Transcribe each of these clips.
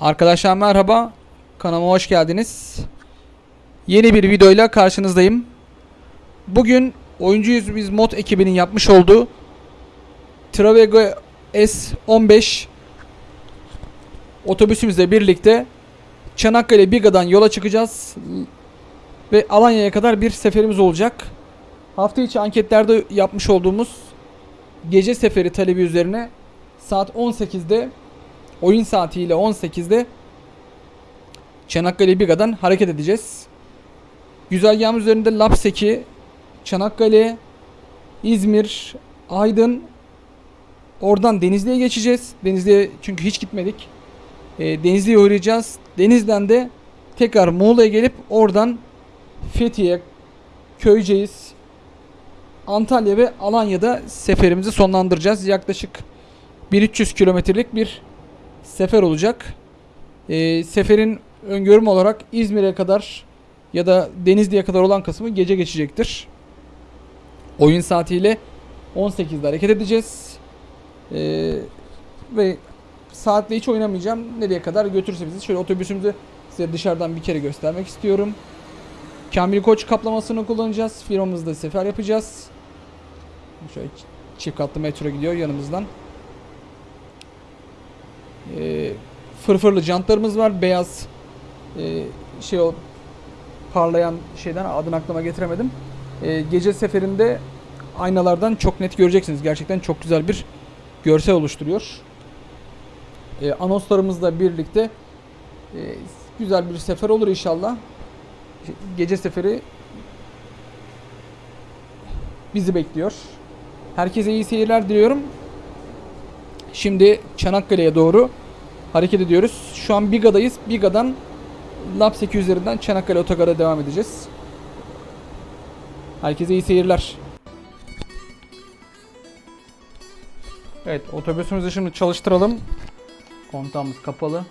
Arkadaşlar merhaba. Kanalıma hoş geldiniz. Yeni bir videoyla karşınızdayım. Bugün Oyuncuyuz Biz mod ekibinin yapmış olduğu Travego S15 otobüsümüzle birlikte Çanakkale Biga'dan yola çıkacağız. Ve Alanya'ya kadar bir seferimiz olacak. Hafta içi anketlerde yapmış olduğumuz gece seferi talebi üzerine saat 18'de oyun saatiyle 18'de Çanakkale Biga'dan hareket edeceğiz. Güzergahımız üzerinde Lapseki, Çanakkale, İzmir, Aydın, oradan Denizli'ye geçeceğiz. Denizli'ye çünkü hiç gitmedik. E, Denizli'ye uğrayacağız. Denizden de tekrar Muğla'ya gelip oradan Fethiye, Köyceğiz, Antalya ve Alanya'da seferimizi sonlandıracağız. Yaklaşık 1300 kilometrelik bir sefer olacak. Ee, seferin öngörüm olarak İzmir'e kadar ya da Denizli'ye kadar olan kısmı gece geçecektir. Oyun saatiyle 18'de hareket edeceğiz. Ee, ve saatle hiç oynamayacağım. Nereye kadar götürürse bizi. Şöyle otobüsümüzü size dışarıdan bir kere göstermek istiyorum. Kamil Koç kaplamasını kullanacağız. Firmamızda sefer yapacağız. Şöyle çift katlı metro gidiyor yanımızdan. Ee, fırfırlı jantlarımız var. Beyaz e, şey o parlayan şeyden adını aklıma getiremedim. Ee, gece seferinde aynalardan çok net göreceksiniz. Gerçekten çok güzel bir görsel oluşturuyor. Ee, anonslarımızla birlikte e, güzel bir sefer olur inşallah. Gece seferi bizi bekliyor. Herkese iyi seyirler diliyorum. Şimdi Çanakkale'ye doğru hareket ediyoruz. Şu an Biga'dayız. Biga'dan Lapseki üzerinden Çanakkale Otogar'a devam edeceğiz. Herkese iyi seyirler. Evet otobüsümüzü şimdi çalıştıralım. Kontağımız kapalı.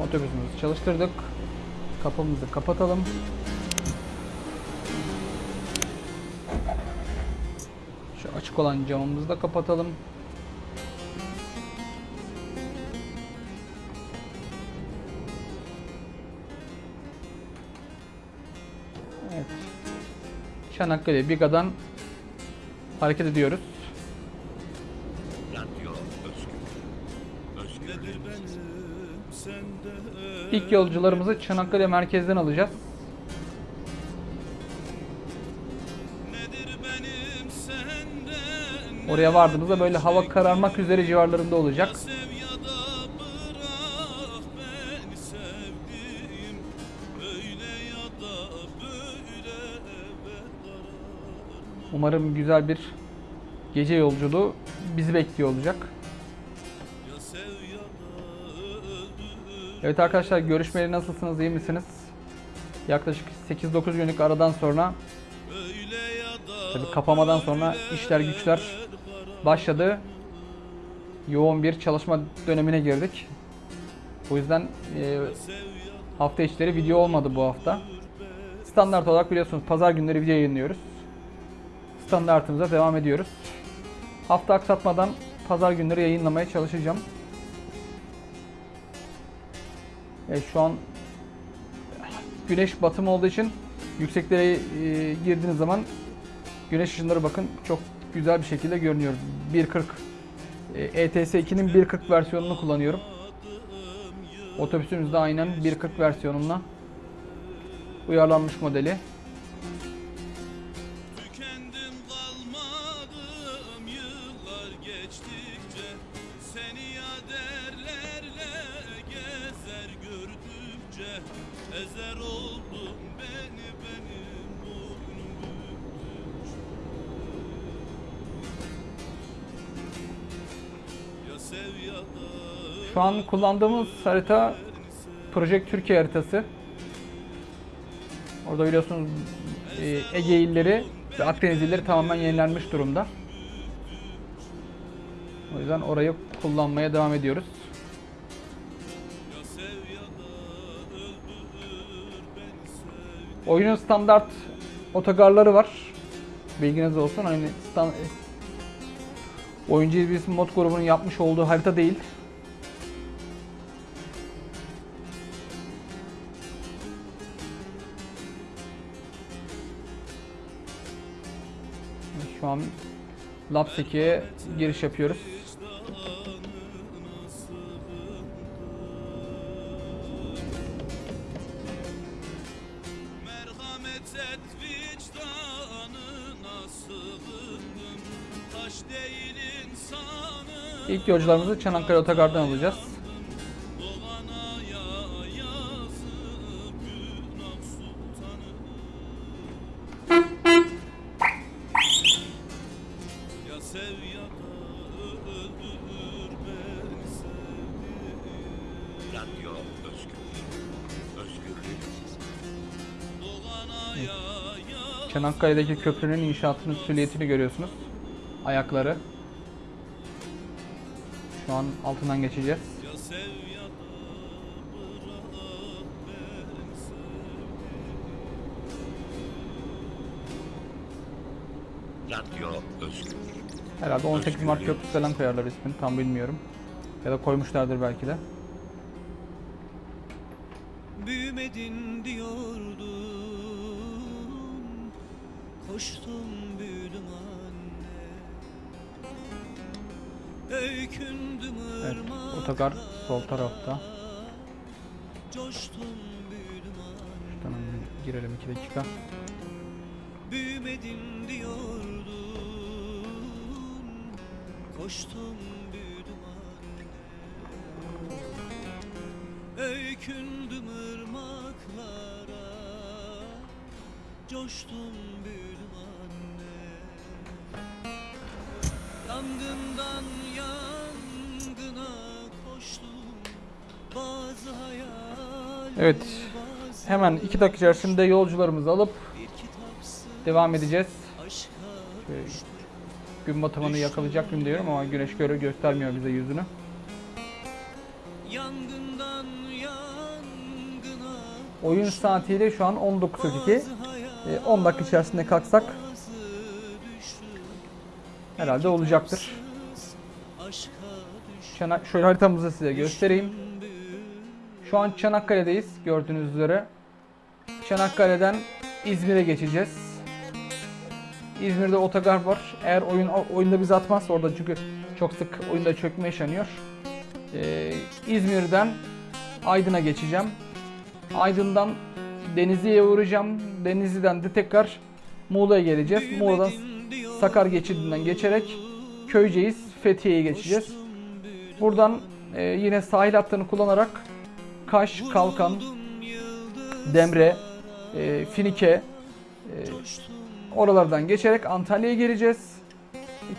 Otobüsümüzü çalıştırdık. Kapımızı kapatalım. Şu açık olan camımızı da kapatalım. Evet. Çanakkale Biga'dan hareket ediyoruz. İlk yolcularımızı Çanakkale merkezden alacağız. Oraya vardığımızda böyle hava kararmak üzere civarlarında olacak. Umarım güzel bir gece yolculuğu bizi bekliyor olacak. Evet arkadaşlar görüşmeleri nasılsınız iyi misiniz? Yaklaşık 8-9 günlük aradan sonra tabii kapamadan sonra işler güçler başladı. Yoğun bir çalışma dönemine girdik. O yüzden e, hafta içleri video olmadı bu hafta. Standart olarak biliyorsunuz pazar günleri video yayınlıyoruz. Standartımıza devam ediyoruz. Hafta aksatmadan pazar günleri yayınlamaya çalışacağım. Evet, şu an güneş batımı olduğu için yükseklere e, girdiğiniz zaman güneş ışınları bakın çok güzel bir şekilde görünüyor. 1.40 e, ETS 2'nin 1.40 versiyonunu kullanıyorum. Otobüsümüzde aynen 1.40 versiyonuna uyarlanmış modeli. Şu an kullandığımız harita Project Türkiye haritası. Orada biliyorsunuz e, Ege illeri ve Akdeniz illeri tamamen yenilenmiş durumda. O yüzden orayı kullanmaya devam ediyoruz. Oyunun standart otogarları var. Bilginiz olsun. Hani stan- Oyuncu bir mod grubunun yapmış olduğu harita değil. Şu an Labs 2'ye giriş yapıyoruz. İlk yolcularımızı Çanakkale Otogar'dan alacağız. Çanakkale'deki köprünün inşaatının süliyetini görüyorsunuz. Ayakları. Şu an altından geçeceğiz. Radyo özgür. Herhalde 18 Mart Köprüsü falan koyarlar ismini tam bilmiyorum. Ya da koymuşlardır belki de. Büyümedin otogar sol tarafta. Şuradan girelim 2 dakika. Büyümedin diyordum Koştum büyüdüm Öykündüm ırmaklara Coştum büyüdüm Evet. Hemen 2 dakika içerisinde yolcularımızı alıp devam edeceğiz. Şöyle gün batımını yakalayacak mıyım diyorum ama güneş göre göstermiyor bize yüzünü. Oyun saatiyle şu an 19.42. bazı hayal E, 10 dakika içerisinde kalksak herhalde olacaktır. Şöyle haritamızı size göstereyim. Şu an Çanakkale'deyiz gördüğünüz üzere. Çanakkale'den İzmir'e geçeceğiz. İzmir'de otogar var. Eğer oyun oyunda bizi atmazsa orada çünkü çok sık oyunda çökme yaşanıyor. Ee, İzmir'den Aydın'a geçeceğim. Aydın'dan Denizli'ye uğrayacağım. Denizli'den de tekrar Muğla'ya geleceğiz. Muğla'dan Sakar geçidinden geçerek Köyceğiz, Fethiye'ye geçeceğiz. Buradan e, yine sahil hattını kullanarak Kaş, Kalkan, Demre, e, Finike e, oralardan geçerek Antalya'ya geleceğiz.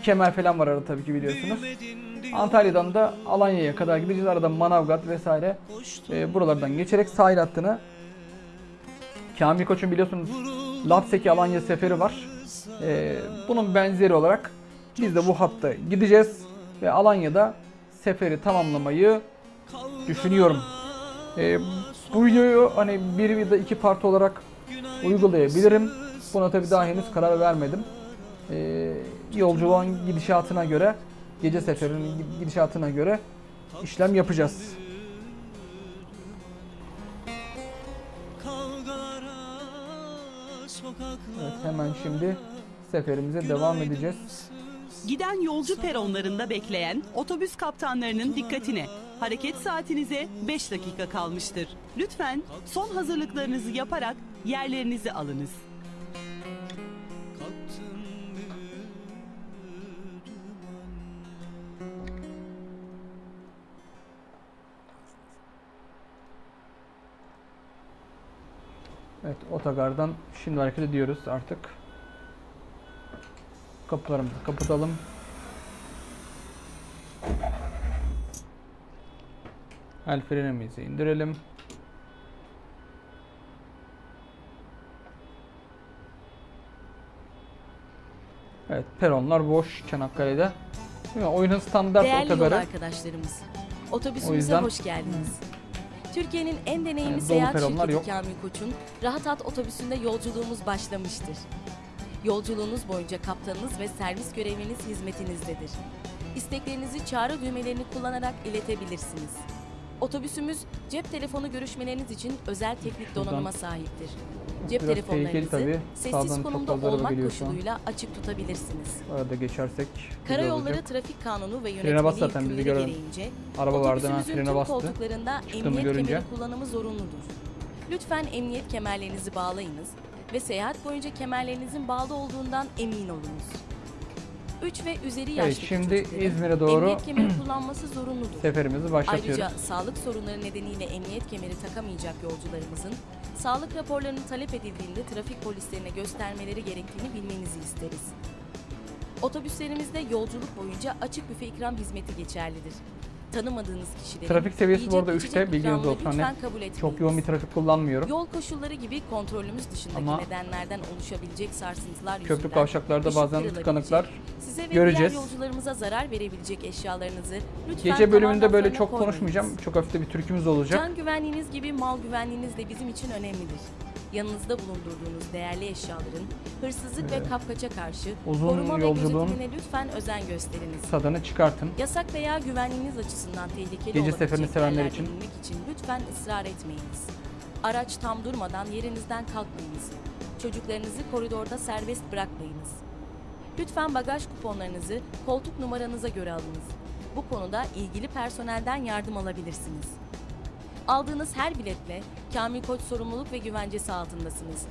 Kemer falan var arada tabii ki biliyorsunuz. Antalya'dan da Alanya'ya kadar gideceğiz. Arada Manavgat vesaire e, buralardan geçerek sahil hattını Kamil Koç'un biliyorsunuz Lapseki Alanya seferi var. E, bunun benzeri olarak biz de bu hatta gideceğiz ve Alanya'da seferi tamamlamayı düşünüyorum. E, bu videoyu hani bir ya da iki part olarak uygulayabilirim. Buna tabii daha henüz karar vermedim. E, yolculuğun gidişatına göre, gece seferinin gidişatına göre işlem yapacağız. Evet, hemen şimdi seferimize devam edeceğiz. Giden yolcu peronlarında bekleyen otobüs kaptanlarının dikkatine. Hareket saatinize 5 dakika kalmıştır. Lütfen son hazırlıklarınızı yaparak yerlerinizi alınız. Evet, otogardan şimdi hareket ediyoruz artık. Kapılarımızı kapatalım. El frenimizi indirelim. Evet, peronlar boş Çanakkale'de. Mi? Oyunun standart Değerli otogarı. arkadaşlarımız, otobüsümüze yüzden- hoş geldiniz. Türkiye'nin en deneyimli Yani seyahat şirketi yok. Kamil Koç'un Rahat At otobüsünde yolculuğumuz başlamıştır. Yolculuğunuz boyunca kaptanınız ve servis görevliniz hizmetinizdedir. İsteklerinizi çağrı düğmelerini kullanarak iletebilirsiniz. Otobüsümüz cep telefonu görüşmeleriniz için özel teknik donanıma sahiptir. Cep Biraz telefonlarınızı tabii. Sağdan sessiz çok konumda olmak koşuluyla açık tutabilirsiniz. Arada geçersek Karayolları. Trafik Kanunu ve yönetmeliği zaten, bizi gören gereğince vardı hemen otobüsümüzün frene tüm bastı. koltuklarında Çıktığımı emniyet görünce. kemeri kullanımı zorunludur. Lütfen emniyet kemerlerinizi bağlayınız ve seyahat boyunca kemerlerinizin bağlı olduğundan emin olunuz. 3 ve üzeri Evet, yaşlı şimdi çocukların İzmir'e doğru emniyet kemeri kullanması zorunludur. Seferimizi başlatıyoruz. Ayrıca sağlık sorunları nedeniyle emniyet kemeri takamayacak yolcularımızın sağlık raporlarını talep edildiğinde trafik polislerine göstermeleri gerektiğini bilmenizi isteriz. Otobüslerimizde yolculuk boyunca açık büfe ikram hizmeti geçerlidir. Tanımadığınız kişilerin Trafik seviyesi bu arada içecek üçte, bilginiz ikramını olsun. Hani. Çok yoğun bir trafik kullanmıyorum. Yol koşulları gibi kontrolümüz dışındaki Ama nedenlerden oluşabilecek sarsıntılar Köprü kavşaklarda bazen tıkanıklar size ve göreceğiz. diğer yolcularımıza zarar verebilecek eşyalarınızı lütfen Gece bölümünde böyle çok konuşmayacağım. Çok hafif de bir türkümüz olacak. Can güvenliğiniz gibi mal güvenliğiniz de bizim için önemlidir. Yanınızda bulundurduğunuz değerli eşyaların hırsızlık ve kapkaça karşı Uzun koruma ve gözetimine lütfen özen gösteriniz. Tadını çıkartın. Yasak veya güvenliğiniz açısından tehlikeli Gece olabilecek sevenler için. inmek için lütfen ısrar etmeyiniz. Araç tam durmadan yerinizden kalkmayınız. Çocuklarınızı koridorda serbest bırakmayınız. Lütfen bagaj kuponlarınızı koltuk numaranıza göre alınız. Bu konuda ilgili personelden yardım alabilirsiniz. Aldığınız her biletle Kamil Koç sorumluluk ve güvencesi altındasınız.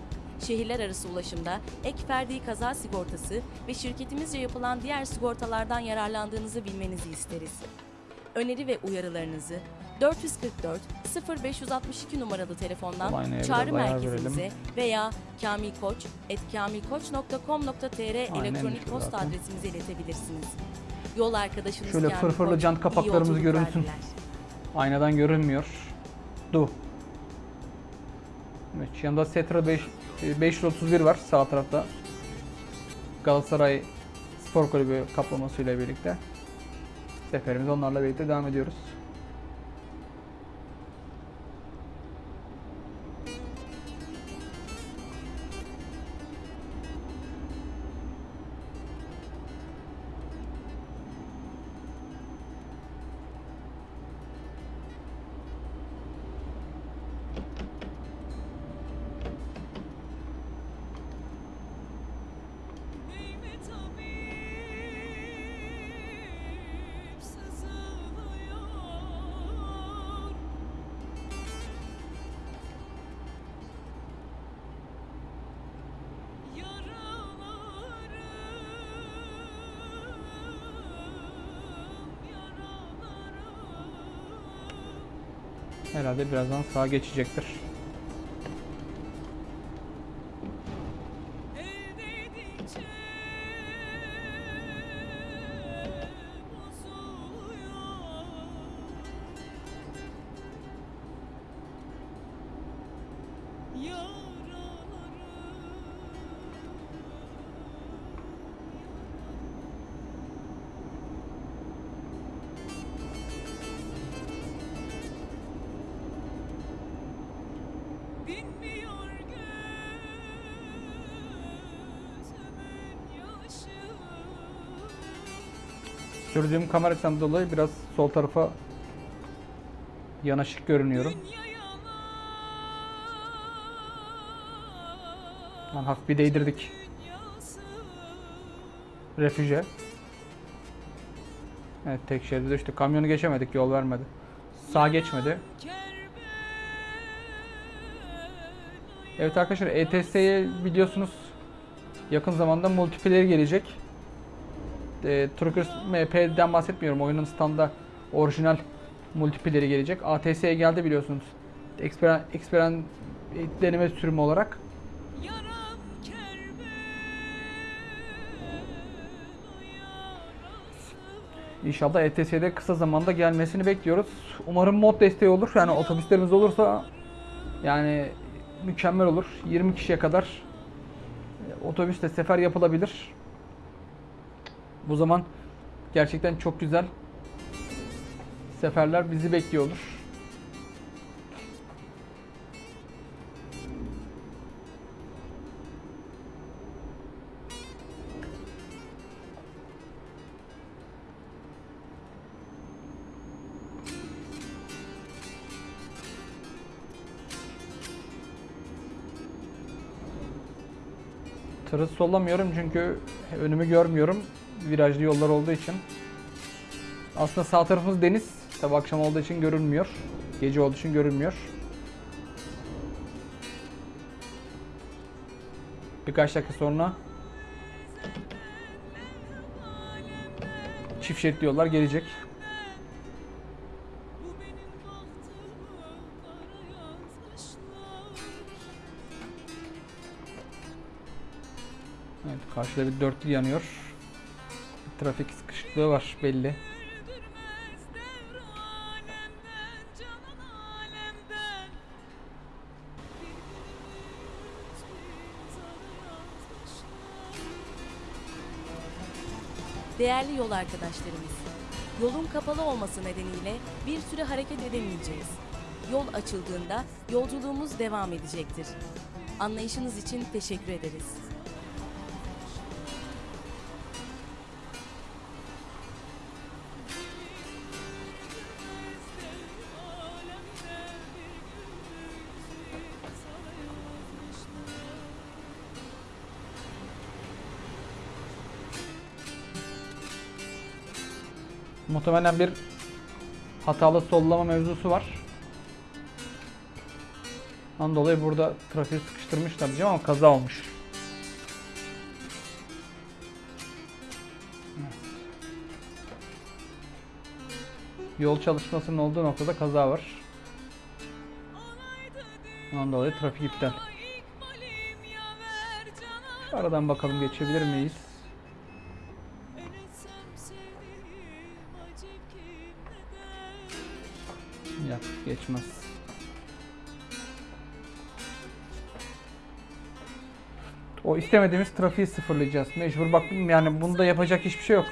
Şehirler arası ulaşımda ek ferdi kaza sigortası ve şirketimizce yapılan diğer sigortalardan yararlandığınızı bilmenizi isteriz. Öneri ve uyarılarınızı 444 0562 numaralı telefondan çağrı merkezimize verelim. veya kamilkoç.kamilkoç.com.tr elektronik posta zaten. adresimize iletebilirsiniz. Yol arkadaşınız Şöyle Kamil fırfırlı Koç, jant kapaklarımız görünsün. diler. Aynadan görünmüyor. Du. Evet, anda Setra 5, e, 531 var sağ tarafta. Galatasaray Spor Kulübü kaplamasıyla birlikte. Seferimiz onlarla birlikte devam ediyoruz. Birazdan sağa geçecektir. Sürdüğüm kamera dolayı biraz sol tarafa yanaşık görünüyorum. Lan hafif bir değdirdik refüje. Evet tek şeride düştü. Kamyonu geçemedik yol vermedi. Sağ geçmedi. Evet arkadaşlar ETS'ye biliyorsunuz yakın zamanda multiplayer gelecek. E, Truckers MP'den bahsetmiyorum. Oyunun standa orijinal multiplayer'i gelecek. ATS'ye geldi biliyorsunuz. Experen, Experen deneme sürümü olarak. İnşallah ETS'de kısa zamanda gelmesini bekliyoruz. Umarım mod desteği olur. Yani otobüslerimiz olursa yani mükemmel olur. 20 kişiye kadar otobüsle sefer yapılabilir. Bu zaman gerçekten çok güzel seferler bizi bekliyor olur. Tırı sollamıyorum çünkü önümü görmüyorum. Virajlı yollar olduğu için. Aslında sağ tarafımız deniz. Tabi akşam olduğu için görünmüyor. Gece olduğu için görünmüyor. Birkaç dakika sonra çift şeritli yollar gelecek. Evet, karşıda bir dörtlü yanıyor. Trafik sıkışıklığı var belli. Değerli yol arkadaşlarımız, yolun kapalı olması nedeniyle bir süre hareket edemeyeceğiz. Yol açıldığında yolculuğumuz devam edecektir. Anlayışınız için teşekkür ederiz. Muhtemelen bir hatalı sollama mevzusu var. Ondan dolayı burada trafiği sıkıştırmışlar diyeceğim ama kaza olmuş. Evet. Yol çalışmasının olduğu noktada kaza var. Ondan dolayı trafik iptal. Aradan bakalım geçebilir miyiz? Geçmez. O istemediğimiz trafiği sıfırlayacağız. Mecbur bak yani bunda yapacak hiçbir şey yok.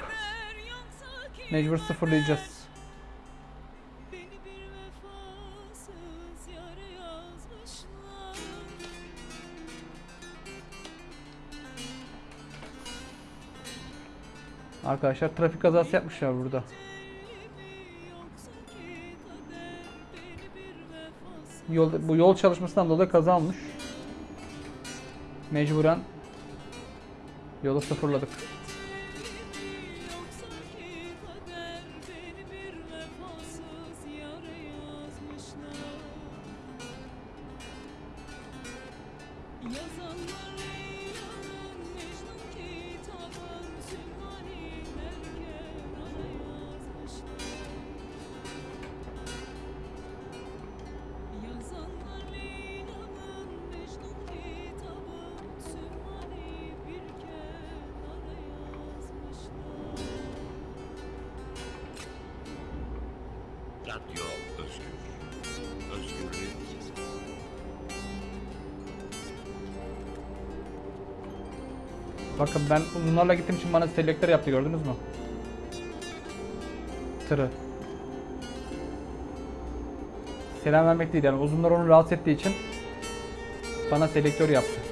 Mecbur sıfırlayacağız. Arkadaşlar trafik kazası yapmışlar burada. Yol, bu yol çalışmasından dolayı kaza. Mecburen yolu sıfırladık. Ben bunlarla gittiğim için bana selektör yaptı gördünüz mü? Tırı. Selam vermek değil yani uzunlar onu rahatsız ettiği için bana selektör yaptı.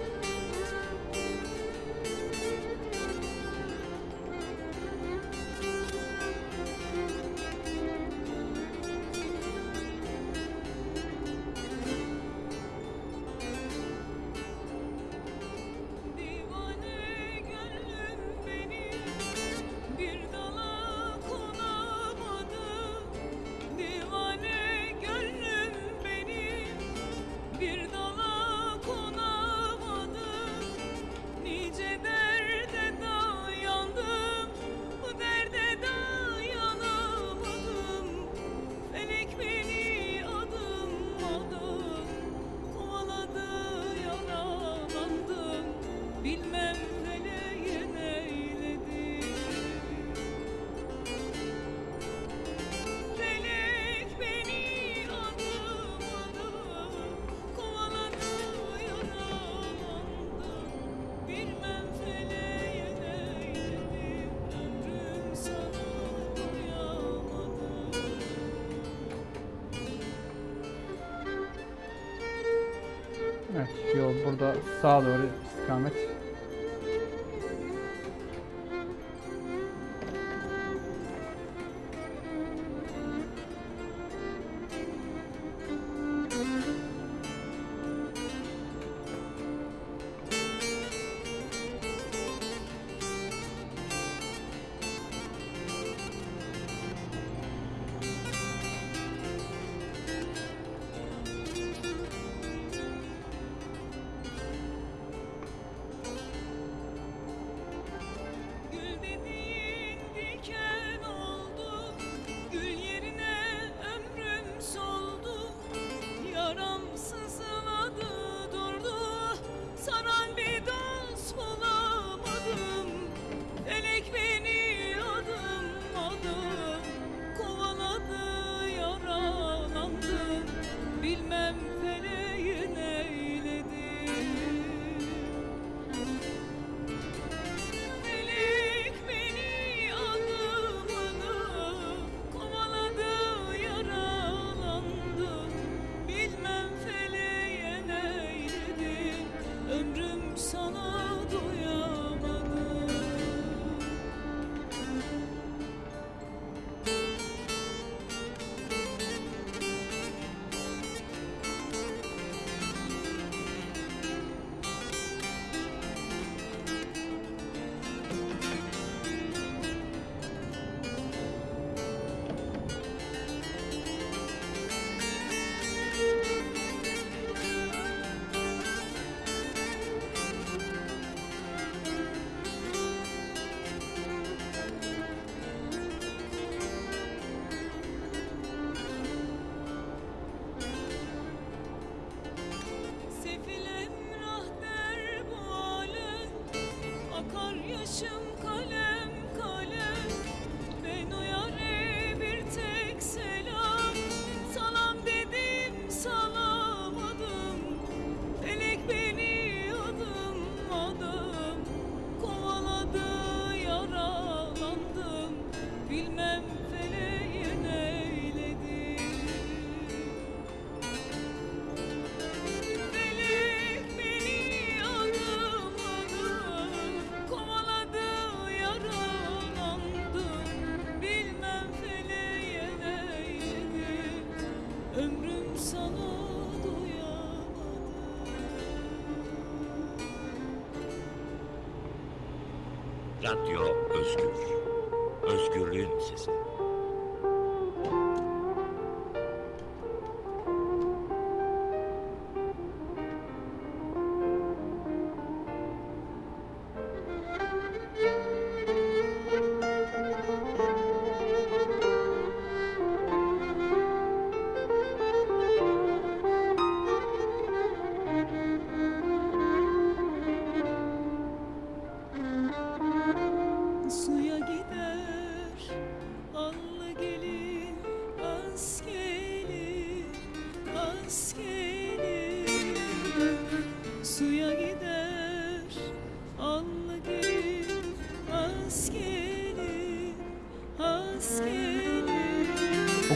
radyo özgür.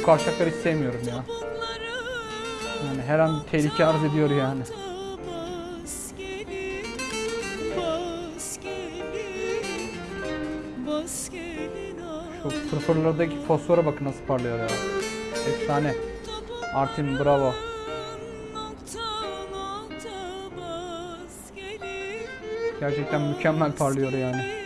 kavşakları hiç sevmiyorum ya. Yani her an tehlike arz ediyor yani. Şu fırfırlardaki fosfora bakın nasıl parlıyor ya. Efsane. Artin bravo. Gerçekten mükemmel parlıyor yani.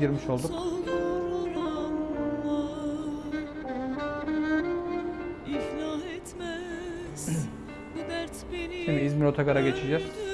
girmiş olduk. Şimdi İzmir Otogar'a geçeceğiz.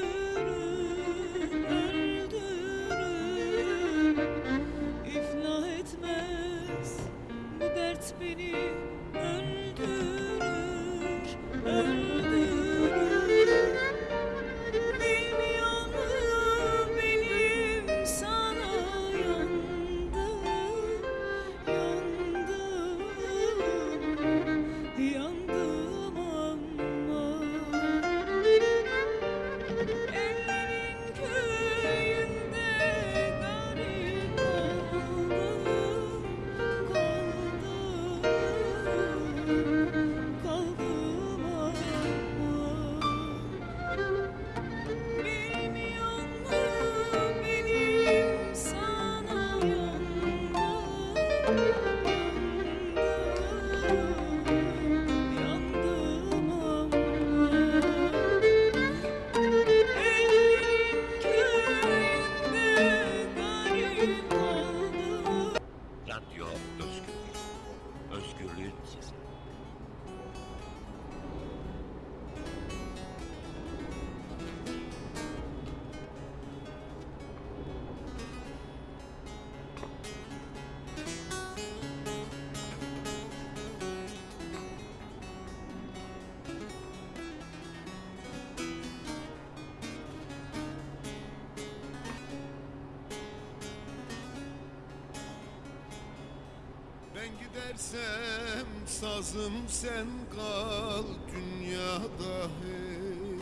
Sazım sen kal dünyada hey.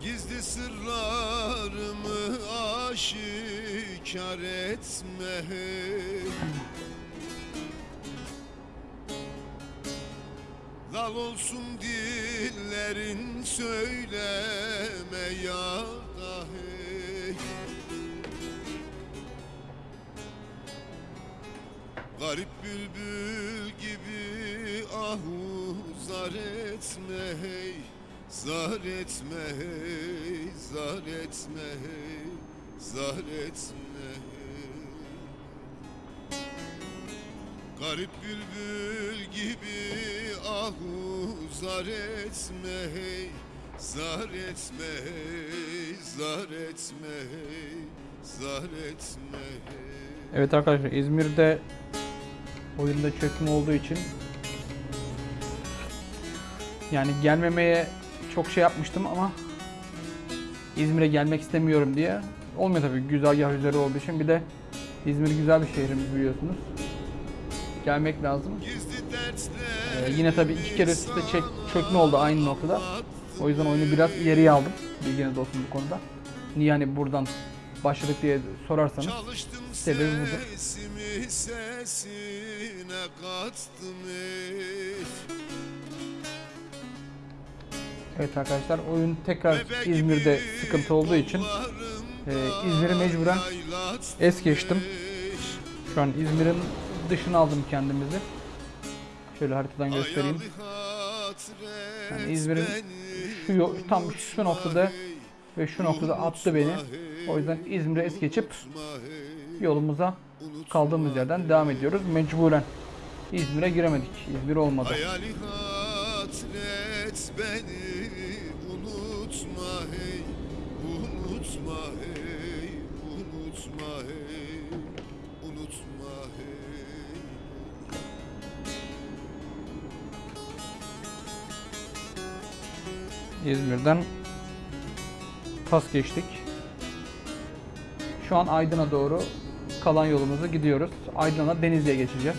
Gizli sırlarımı aşikar etme hey. Lal olsun dillerin söyleme ya da hey. Zar etme hey. Zar etme hey, zar etme hey, zar etme hey. Garip bülbül gibi ahu. Zar etme hey. Zar etme hey, zar etme hey, zar etme hey. Evet arkadaşlar İzmir'de oyunda çökme olduğu için yani gelmemeye çok şey yapmıştım ama İzmir'e gelmek istemiyorum diye olmuyor tabii güzergah üzeri olduğu için bir de İzmir güzel bir şehrimiz biliyorsunuz. Gelmek lazım. Ee, yine tabii iki kere üst üste çek, çökme oldu aynı noktada. O yüzden oyunu biraz ileriye aldım. Bilginiz olsun bu konuda. Niye hani buradan başladık diye sorarsanız sebebi budur. sesimi sesine kattım. Evet arkadaşlar oyun tekrar İzmir'de sıkıntı olduğu için e, İzmir'i mecburen es geçtim. Şu an İzmir'in dışına aldım kendimizi. Şöyle haritadan göstereyim. Yani İzmir'in şu tam şu noktada ve şu noktada attı beni. O yüzden İzmir'e es geçip yolumuza kaldığımız yerden devam ediyoruz. Mecburen İzmir'e giremedik. İzmir olmadı. Hatret beni unutma hey Unutma hey Unutma hey Unutma hey İzmir'den pas geçtik. Şu an Aydın'a doğru kalan yolumuza gidiyoruz. Aydın'a Denizli'ye geçeceğiz.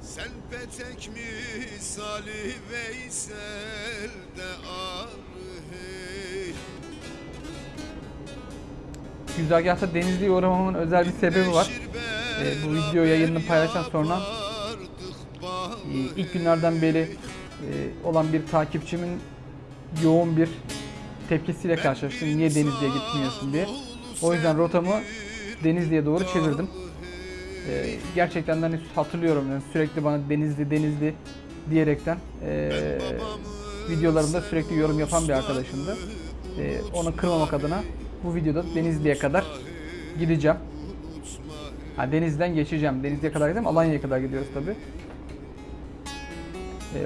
Sen petek misali Veysel de ar hey Güzergahta Denizli'ye uğramamın özel bir sebebi var. Ee, bu video yayınını paylaşan sonra Ee, ilk günlerden beri e, olan bir takipçimin yoğun bir tepkisiyle karşılaştım. Niye Denizli'ye gitmiyorsun diye. O yüzden rotamı Denizli'ye doğru çevirdim. Ee, gerçekten hani hatırlıyorum yani sürekli bana Denizli Denizli diyerekten e, videolarımda sürekli yorum yapan bir arkadaşımdı. Ee, onu kırmamak adına bu videoda Denizli'ye kadar gideceğim. Ha, Denizli'den geçeceğim. Denizli'ye kadar gideceğim. Alanya'ya kadar gidiyoruz tabi.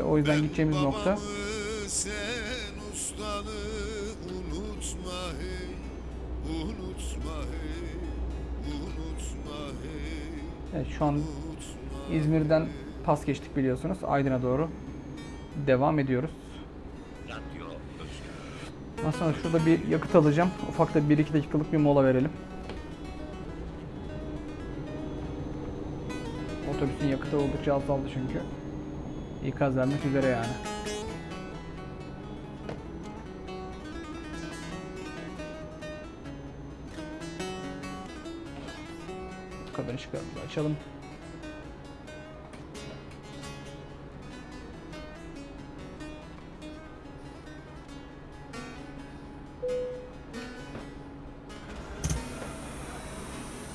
o yüzden gideceğimiz nokta Evet, şu an İzmir'den pas geçtik biliyorsunuz. Aydın'a doğru devam ediyoruz. Sonra şurada bir yakıt alacağım. Ufak da 1-2 dakikalık bir mola verelim. Otobüsün yakıtı oldukça azaldı çünkü. İkaz vermek üzere yani. Kabin ışıklarımızı açalım.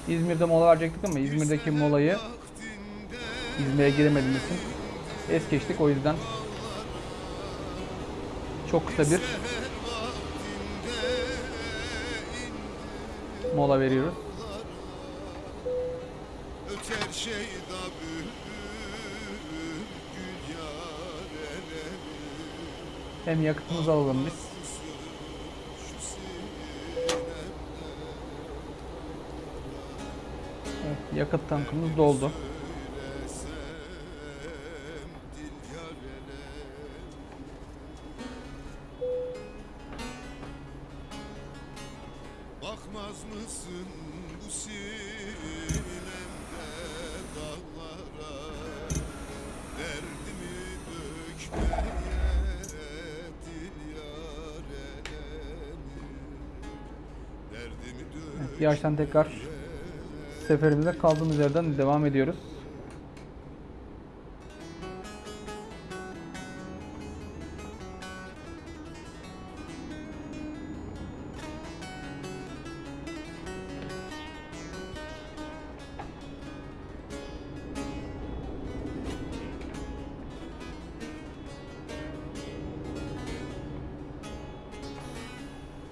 İzmir'de mola verecektik ama İzmir'deki molayı İzmir'e giremediğimiz için es geçtik. O yüzden çok kısa bir mola veriyoruz. Öter yareleri Hem yakıtımızı alalım biz. Yakıt tankımız doldu. Yağıştan tekrar seferimize kaldığımız yerden devam ediyoruz.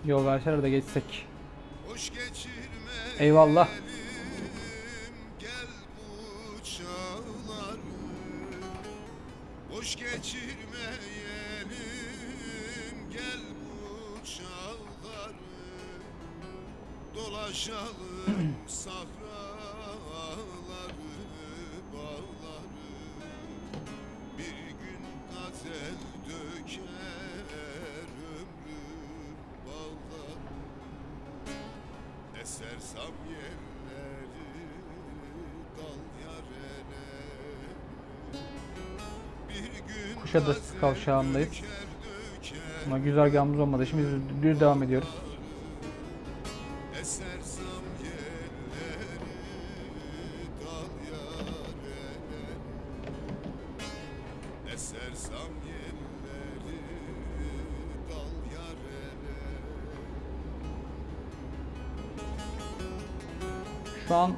Yol verseler de geçsek. Eyvallah. Dolaşalım sahraları Bağları Bir gün gazel döker Ömrüm bağları Esersem yerleri dal yarene Bir gün Kuşadası kavşağındayız. Ama güzergahımız olmadığı için biz düz devam ediyoruz.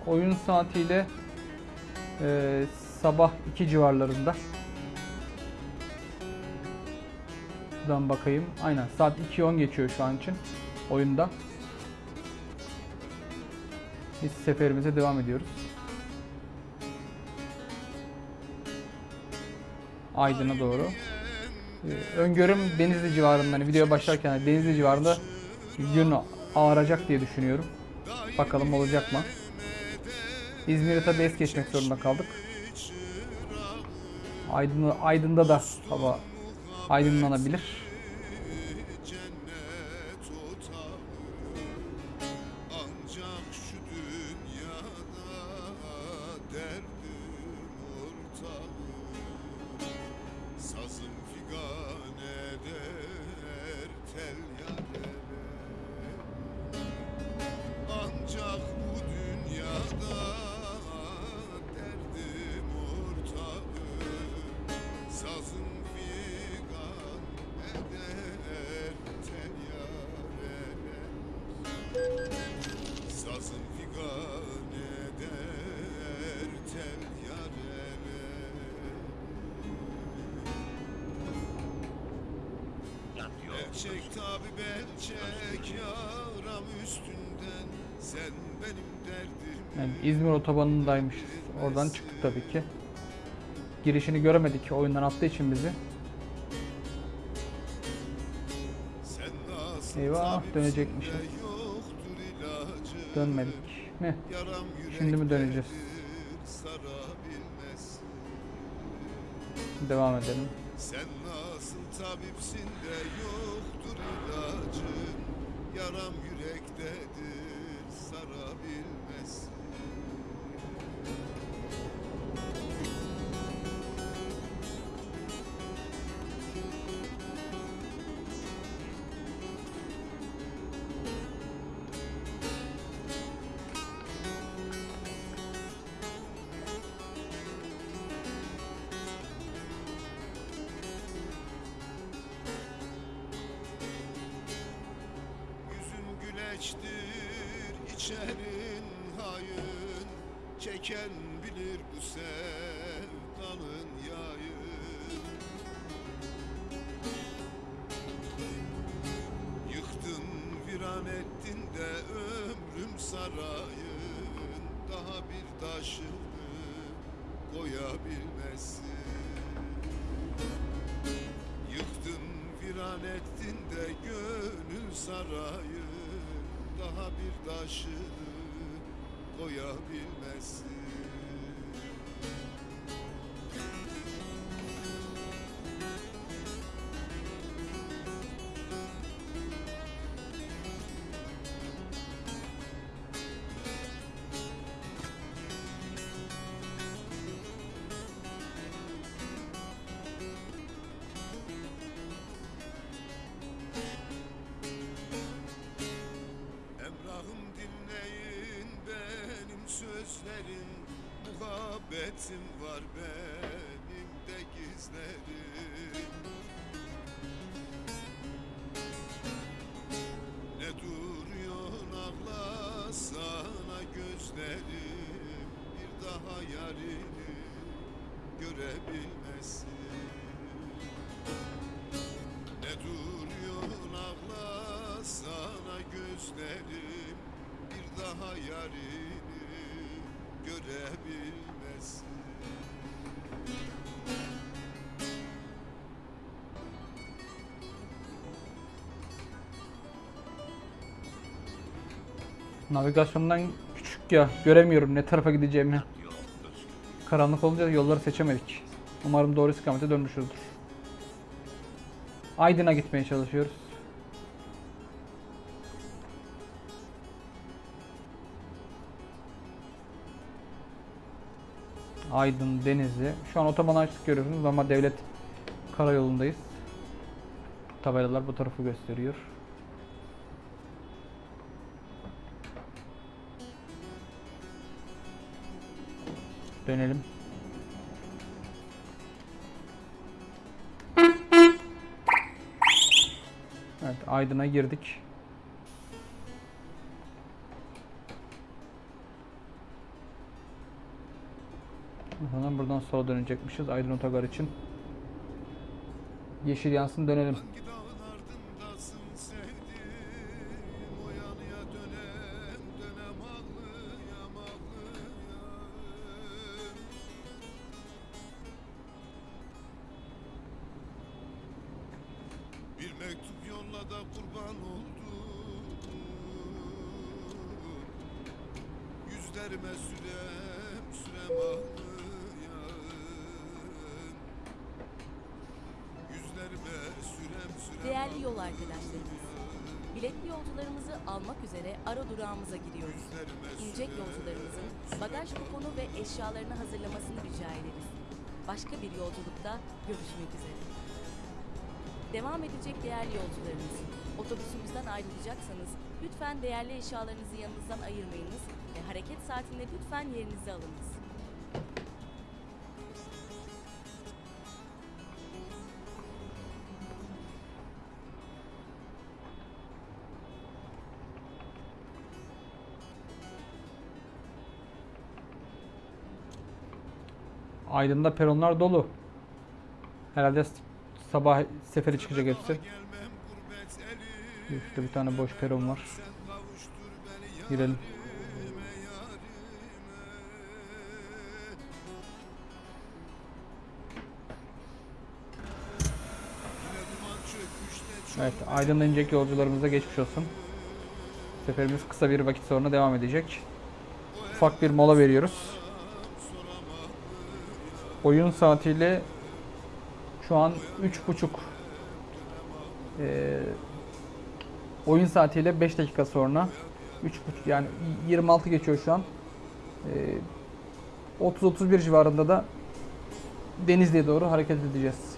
Oyun saatiyle e, sabah 2 civarlarında. Şuradan bakayım. Aynen saat 2.10 geçiyor şu an için oyunda. Biz seferimize devam ediyoruz. Aydın'a doğru. Ee, öngörüm Denizli civarında. Hani video başlarken Denizli civarında gün ağaracak diye düşünüyorum. Bakalım olacak mı? İzmir'e tabi es geçmek zorunda kaldık. Aydın, Aydın'da da hava aydınlanabilir. Otobanındaymışız. Oradan çıktık tabii ki. Girişini göremedik oyundan attığı için bizi. Eyvah, ilacı Dönmedik mi? Şimdi mi döneceğiz? Devam edelim. Sen nasıl tabipsin de yoktur ilacın Yaram yürektedir sarabilmez güleçtir, içerin hayın. Çeken bilir bu sevdanın yayın. Yıktın viran ettin de ömrüm sarayın. Daha bir taşını koyabilmezsin Yıktın viran ettin de gönül sarayın Daha bir taşını koyabilmezsin muhabbetim var benim de gizlerim Ne duruyorsun ağla sana gözlerim Bir daha yarini görebilmesin. Ne duruyorsun ağla sana gözlerim Bir daha yarini görebilmesin Navigasyondan küçük ya göremiyorum ne tarafa gideceğimi. Karanlık olunca yolları seçemedik. Umarım doğru istikamete dönmüşüzdür. Aydın'a gitmeye çalışıyoruz. Aydın, Denizli. Şu an otoban açtık görüyorsunuz ama devlet karayolundayız. Tabelalar bu tarafı gösteriyor. Dönelim. Evet, Aydın'a girdik. Sonra buradan sola dönecekmişiz Aydın Otogar için. Yeşil yansın dönelim. Yerinizi alınız. Aydın'da peronlar dolu. Herhalde sabah seferi çıkacak hepsi. Şurada bir tane boş peron var. Girelim. Evet, Aydın'da inecek yolcularımıza geçmiş olsun. Seferimiz kısa bir vakit sonra devam edecek. Ufak bir mola veriyoruz. Oyun saatiyle şu an 3.5 Ee, oyun saatiyle 5 dakika sonra 3.5 yani 26 geçiyor şu an. Ee, 30-31 civarında da Denizli'ye doğru hareket edeceğiz.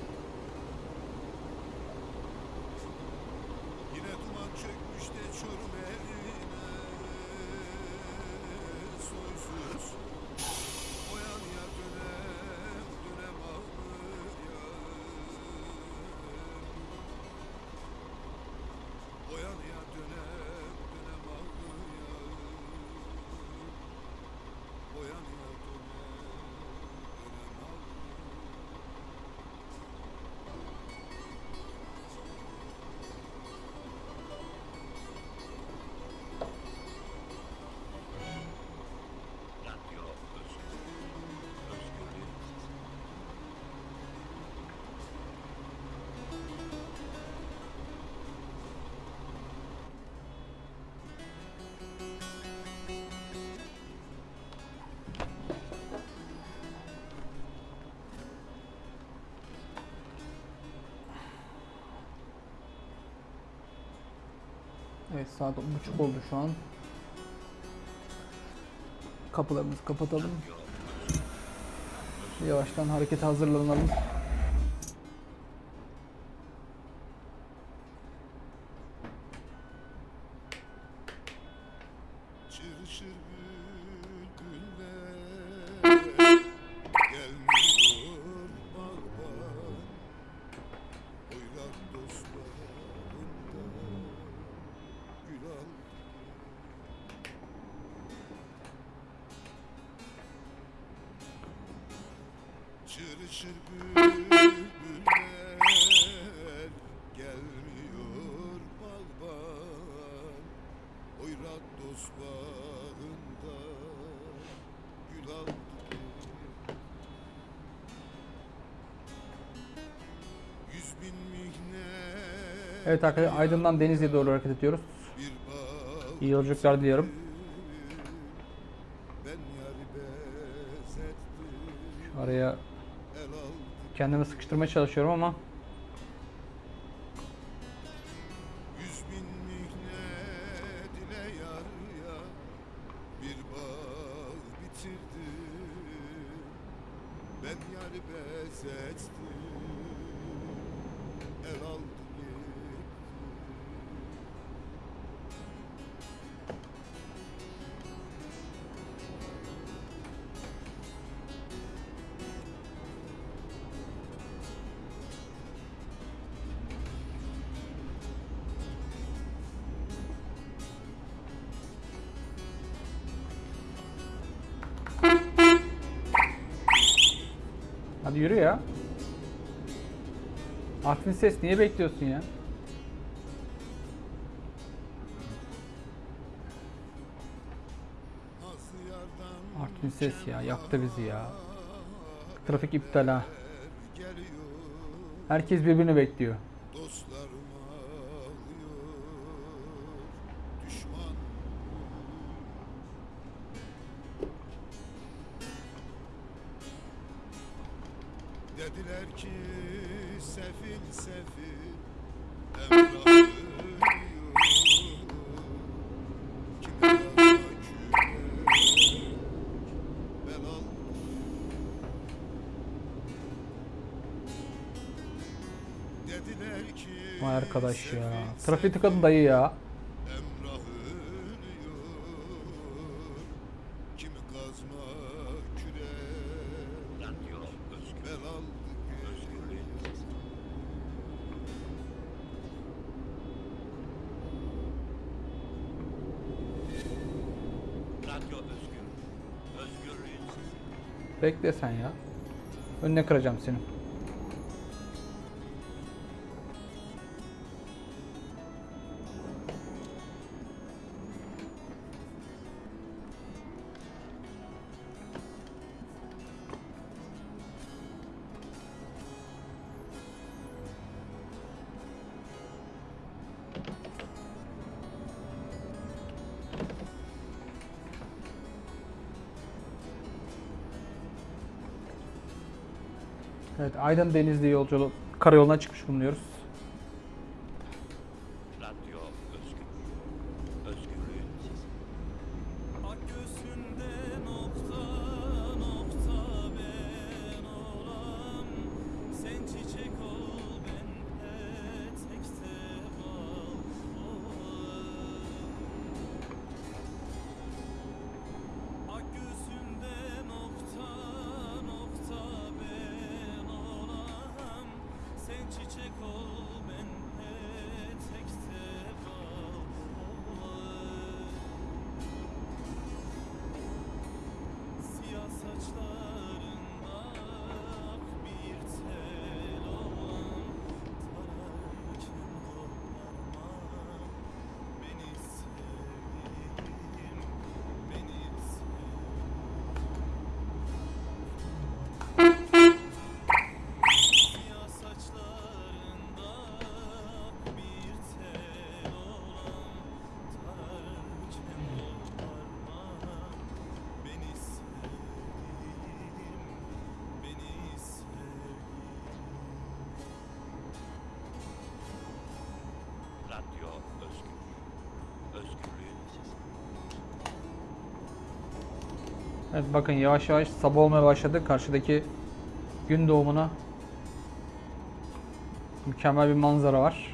Evet saat 10.30 oldu şu an. Kapılarımızı kapatalım. Yavaştan harekete hazırlanalım. Evet arkadaşlar Aydın'dan Denizli'ye doğru hareket ediyoruz. İyi yolculuklar diliyorum. Araya kendimi sıkıştırmaya çalışıyorum ama Martin Ses niye bekliyorsun ya? Martin Ses ya yaktı bizi ya. Trafik iptal ha. Herkes birbirini bekliyor. arkadaş ya. Trafiğe tıkadı dayı ya. Bekle sen ya. Önüne kıracağım seni. Aydın Denizli yolculuğu karayoluna çıkmış bulunuyoruz. Bakın yavaş yavaş sabah olmaya başladı. Karşıdaki gün doğumuna mükemmel bir manzara var.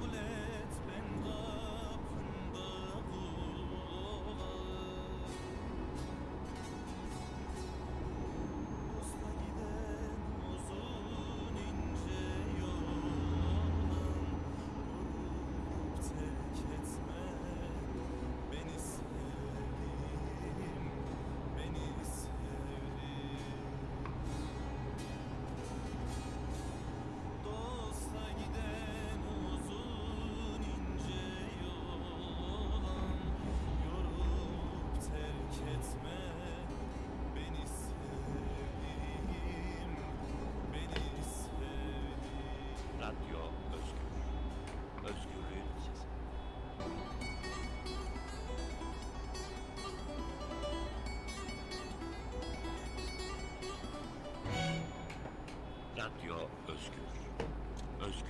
bule.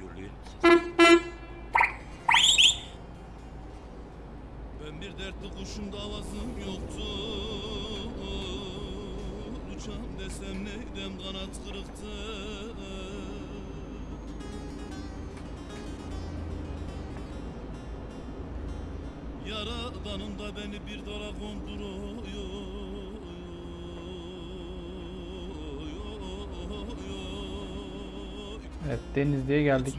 Özgürlüğün. Ben bir dertli kuşum davazım yoktu. Uçam desem neydem kanat kırıktı? Yaradanım da beni bir dala konduruyor Evet Denizli'ye geldik.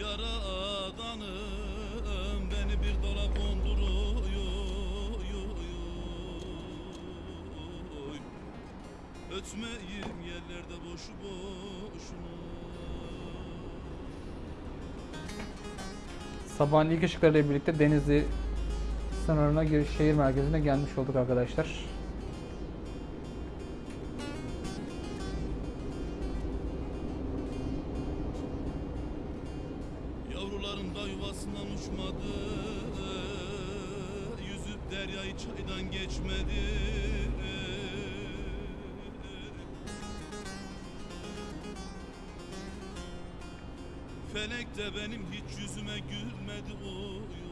Yaradanım beni bir dala konduruyor Ötmeyim yerlerde boşu boşuna. Sabahın ilk ışıklarıyla birlikte Denizli sınırına giriş şehir merkezine gelmiş olduk arkadaşlar. Yavrularım da yuvasından uçmadı. Yüzüp deryayı çaydan geçmedi. Felek de benim hiç yüzüme gülmedi. Oy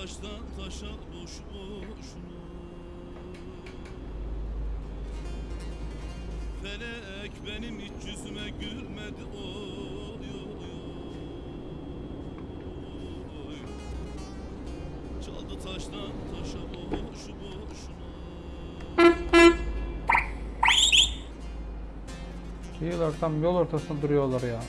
taştan taşa boş boşuna Felek benim hiç yüzüme gülmedi. Oy oy oy. Çaldı taştan taşa boşu boşuna. Şehir olarak tam yol ortasında duruyorlar ya.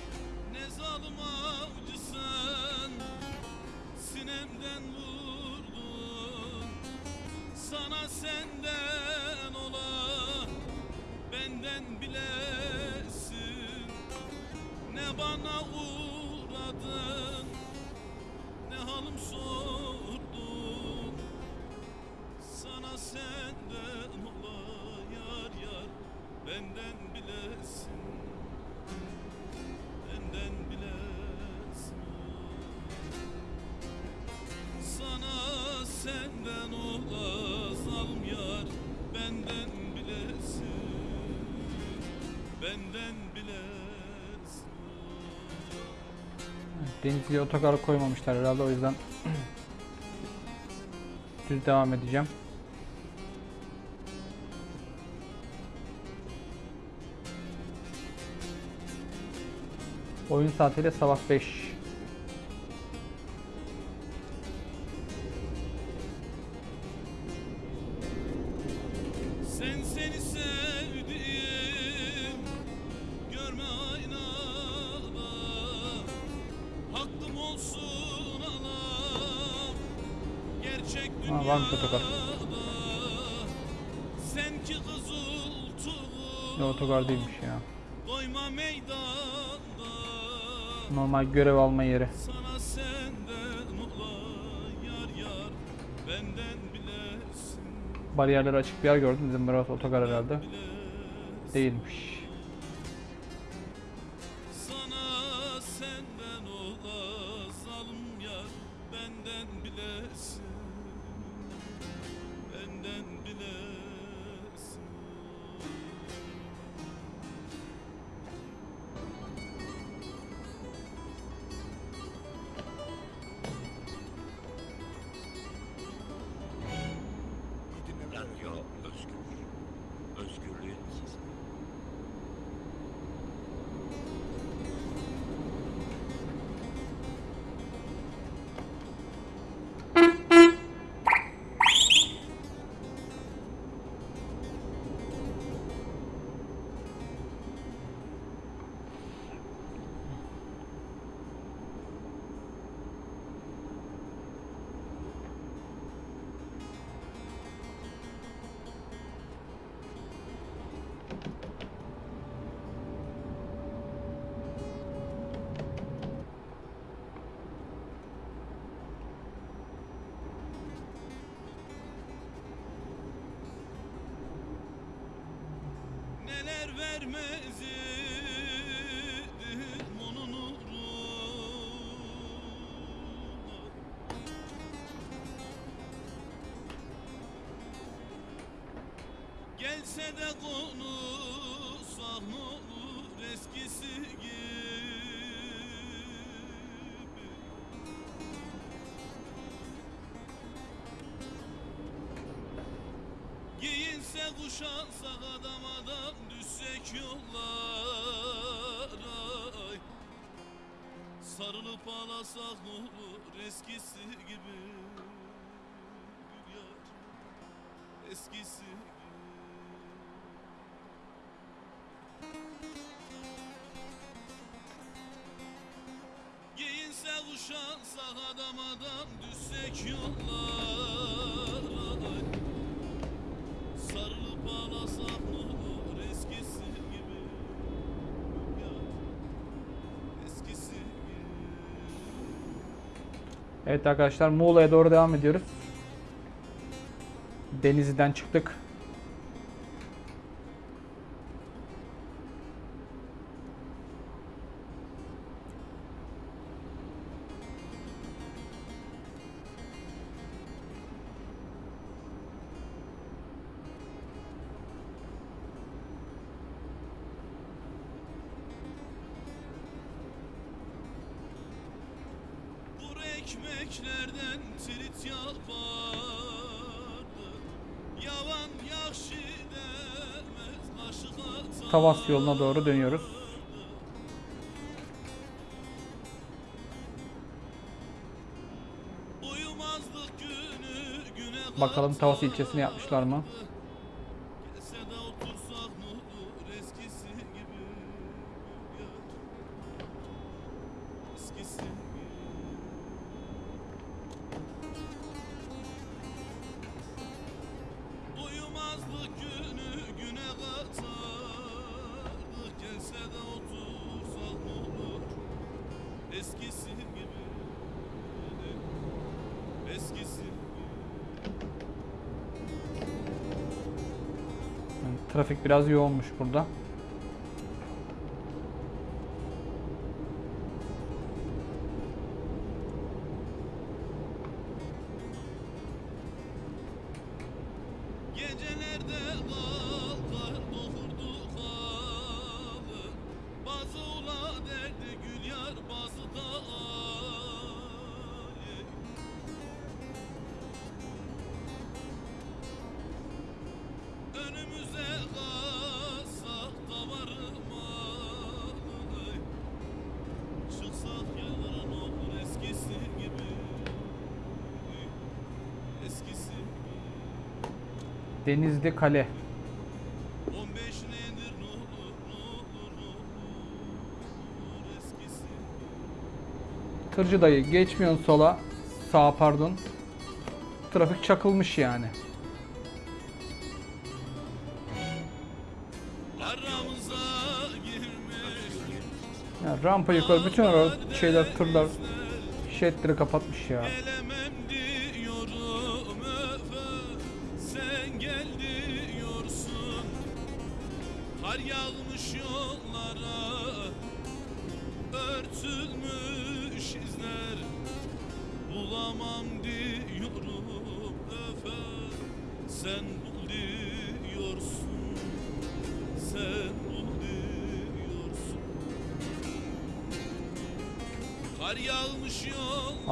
Denizli'ye otogar koymamışlar herhalde o yüzden düz devam edeceğim. Oyun saatiyle sabah 5. görev alma yeri. Bariyerleri açık bir yer gördüm dedim burası otogar herhalde. Değilmiş. Vermez idim onun uğruna Gelse de konuşsak ne olur eskisi gibi. Giyinse kuşansak adam adam düşsek yollara. Sarılıp ağlasak ne olur eskisi gibi Gül yar eskisi gibi. Giyinse kuşansak adam adam düşsek yollara Evet arkadaşlar Muğla'ya doğru devam ediyoruz. Denizli'den çıktık. Tavas yoluna doğru dönüyoruz. Bakalım Tavas ilçesine yapmışlar mı? Eskisi gibi trafik biraz yoğunmuş burada. Olur eskisi Tırcı dayı geçmiyorsun sola. Sağa pardon. Trafik çakılmış yani. Ya rampa yukarı bütün ara şeyler tırlar şeritleri kapatmış ya.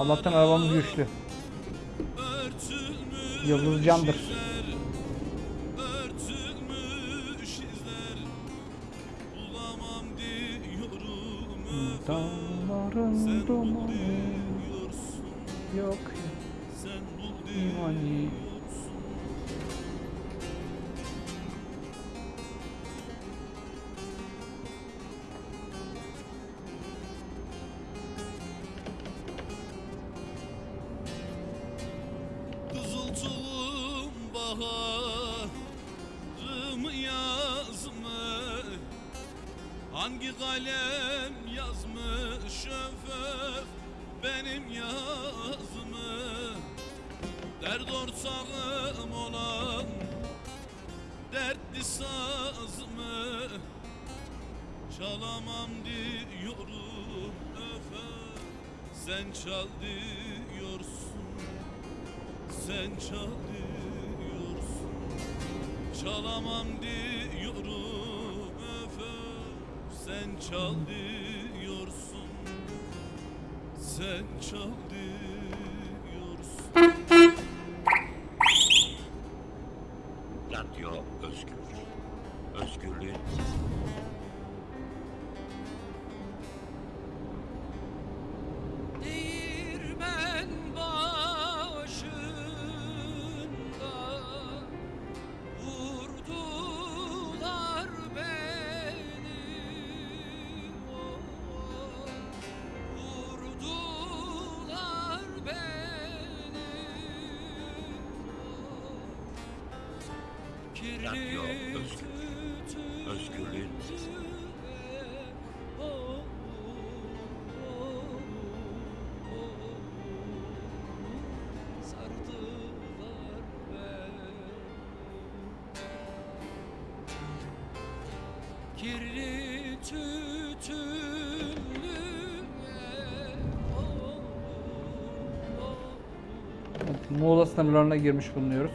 Allah'tan arabamız güçlü. Yıldız candır. Dertli sazımı Çalamam diyorum öfe Sen çal diyorsun Sen çal diyorsun. Çalamam diyorum öfe Sen çal diyorsun Sen çal diyorsun Evet, Muğla sınırlarına girmiş bulunuyoruz.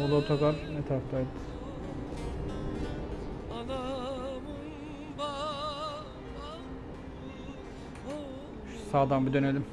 Muğla otogar ne? Sağdan bir dönelim.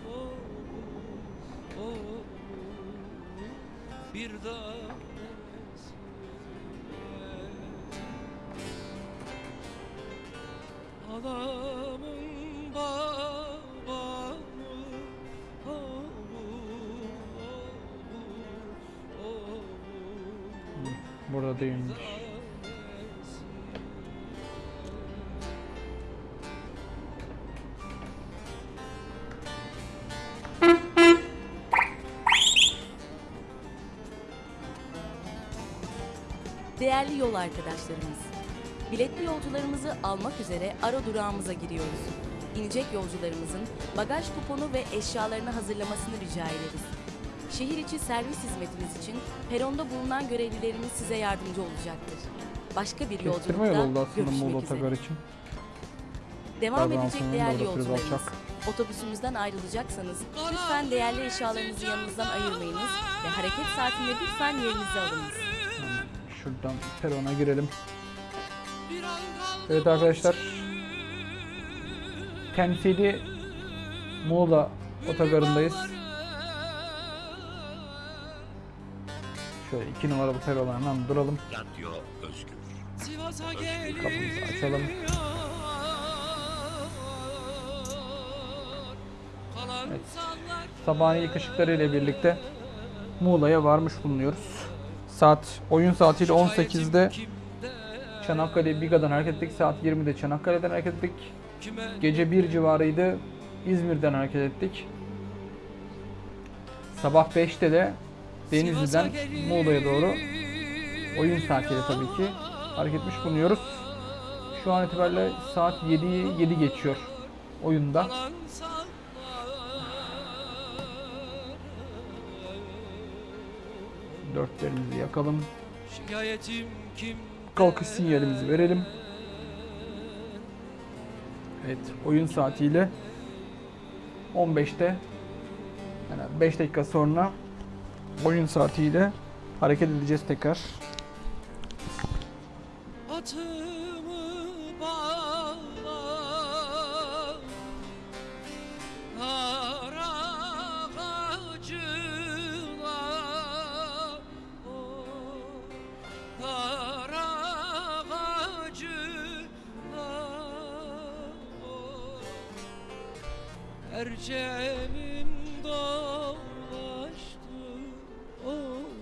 Arkadaşlarımız, biletli yolcularımızı almak üzere ara durağımıza giriyoruz. İnecek yolcularımızın bagaj kuponu ve eşyalarını hazırlamasını rica ederiz. Şehir içi servis hizmetimiz için peronda bulunan görevlilerimiz size yardımcı olacaktır. Başka bir Kestirme yolculukta aslında Muğla görüşmek üzere. otogar için. Devam Pardon, edecek aslında değerli biraz yolcularımız. alçak. Otobüsümüzden ayrılacaksanız lütfen değerli eşyalarınızı yanınızdan ayırmayınız ve hareket saatinde lütfen yerinizi alınız. Şuradan perona girelim. Evet arkadaşlar. Temsili Muğla otogarındayız. Şöyle iki numaralı perona hemen duralım. Radyo Özgür. Kapımızı açalım. Evet. Sabahın ilk ışıkları ile birlikte Muğla'ya varmış bulunuyoruz. Saat oyun saatiyle 18'de Çanakkale Biga'dan hareket ettik. Saat 20'de Çanakkale'den hareket ettik. Gece 1 civarıydı. İzmir'den hareket ettik. Sabah 5'te de Denizli'den Muğla'ya doğru oyun saatiyle tabii ki hareket etmiş bulunuyoruz. Şu an itibariyle saat 7'yi 7 geçiyor oyunda. Dörtlerimizi yakalım. Şikayetim kim Kalkış sinyalimizi verelim. Evet, oyun saatiyle 15'te yani 5 dakika sonra oyun saatiyle hareket edeceğiz tekrar. Atımı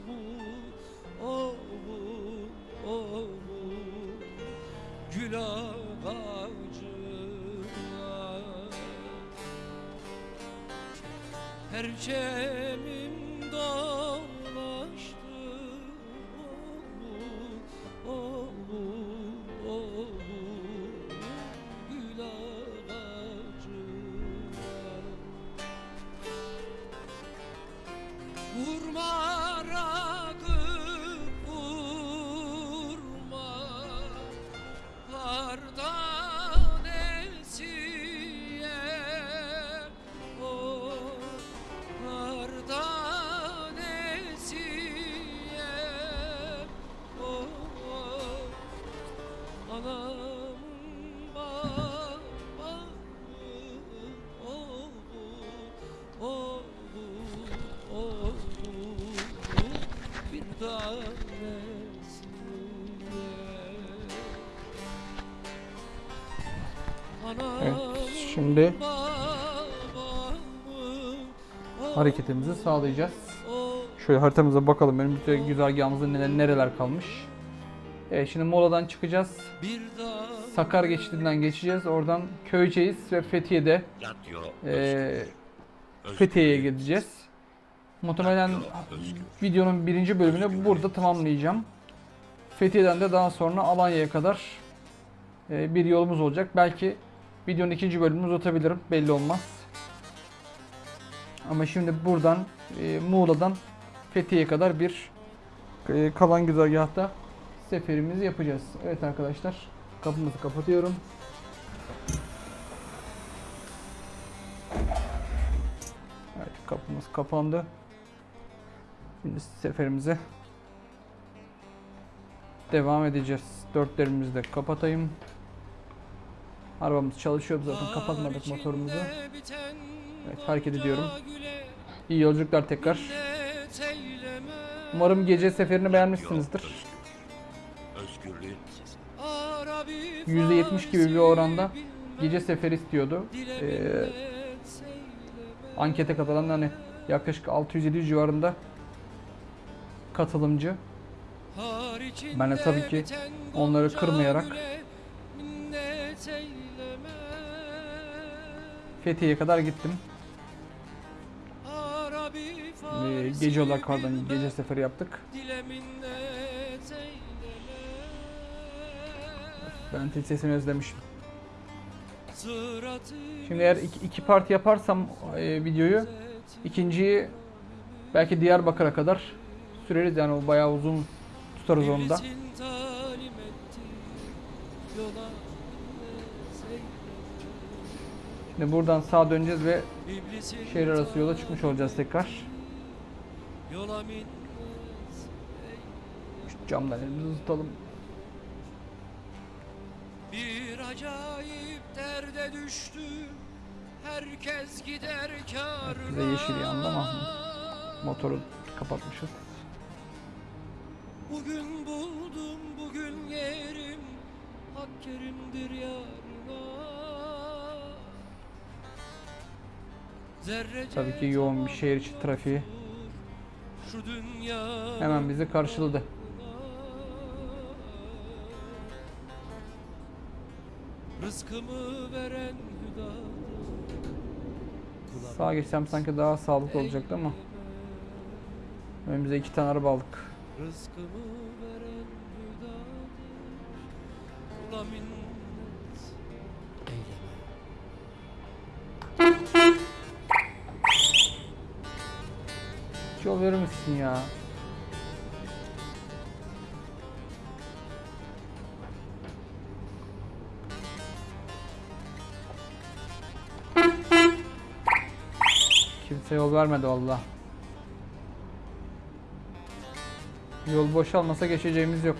Bu, oh bu, oh bu. Gül ağacına. Perçemim Evet, şimdi hareketimizi sağlayacağız. Şöyle haritamıza bakalım. Önümüzde güzergahımızda neler, nereler kalmış. Evet, şimdi moladan çıkacağız. Sakar geçidinden geçeceğiz. Oradan Köyceğiz ve Fethiye'de özgür. Fethiye'ye gideceğiz. Muhtemelen videonun birinci bölümünü burada tamamlayacağım. Fethiye'den de daha sonra Alanya'ya kadar e, bir yolumuz olacak. Belki videonun ikinci bölümünü uzatabilirim. Belli olmaz. Ama şimdi buradan e, Muğla'dan Fethiye'ye kadar bir e, kalan güzergahta seferimizi yapacağız. Evet arkadaşlar kapımızı kapatıyorum. Evet kapımız kapandı. Şimdi seferimize devam edeceğiz. Dörtlerimizi de kapatayım. Arabamız çalışıyor zaten kapatmadık motorumuzu. Evet hareket ediyorum. İyi yolculuklar tekrar. Umarım gece seferini beğenmişsinizdir. Özgürlüğün sesi. %70 gibi bir oranda gece seferi istiyordu. Ee, ankete katılan hani yaklaşık 600-700 civarında katılımcı. Ben de tabii ki onları kırmayarak Fethiye'ye kadar gittim. Ee, gece olarak pardon gece seferi yaptık. Ben tel sesini özlemişim. Şimdi eğer iki, iki parti yaparsam e, videoyu ikinciyi belki Diyarbakır'a kadar süreriz yani o bayağı uzun tutarız onu da. Şimdi buradan sağa döneceğiz ve şehir arası yola çıkmış olacağız tekrar. Şu camdan elimizi tutalım. Bir acayip derde düştü. Herkes gider kârına. Bize yeşil yandı ama motoru kapatmışız. Bugün buldum bugün yerim. Hak kerimdir yarına. Zerrece Tabii ki yoğun bir şehir içi trafiği Şu dünya hemen bizi karşıladı. Rızkımı veren Sağa geçsem sanki daha sağlıklı olacaktı ama önümüze iki tane araba aldık. Rızkımı veren hüdadır Kula minnet eyleme Hiç yol verir misin ya? Kimse yol vermedi valla. Yol boşalmasa geçeceğimiz yok.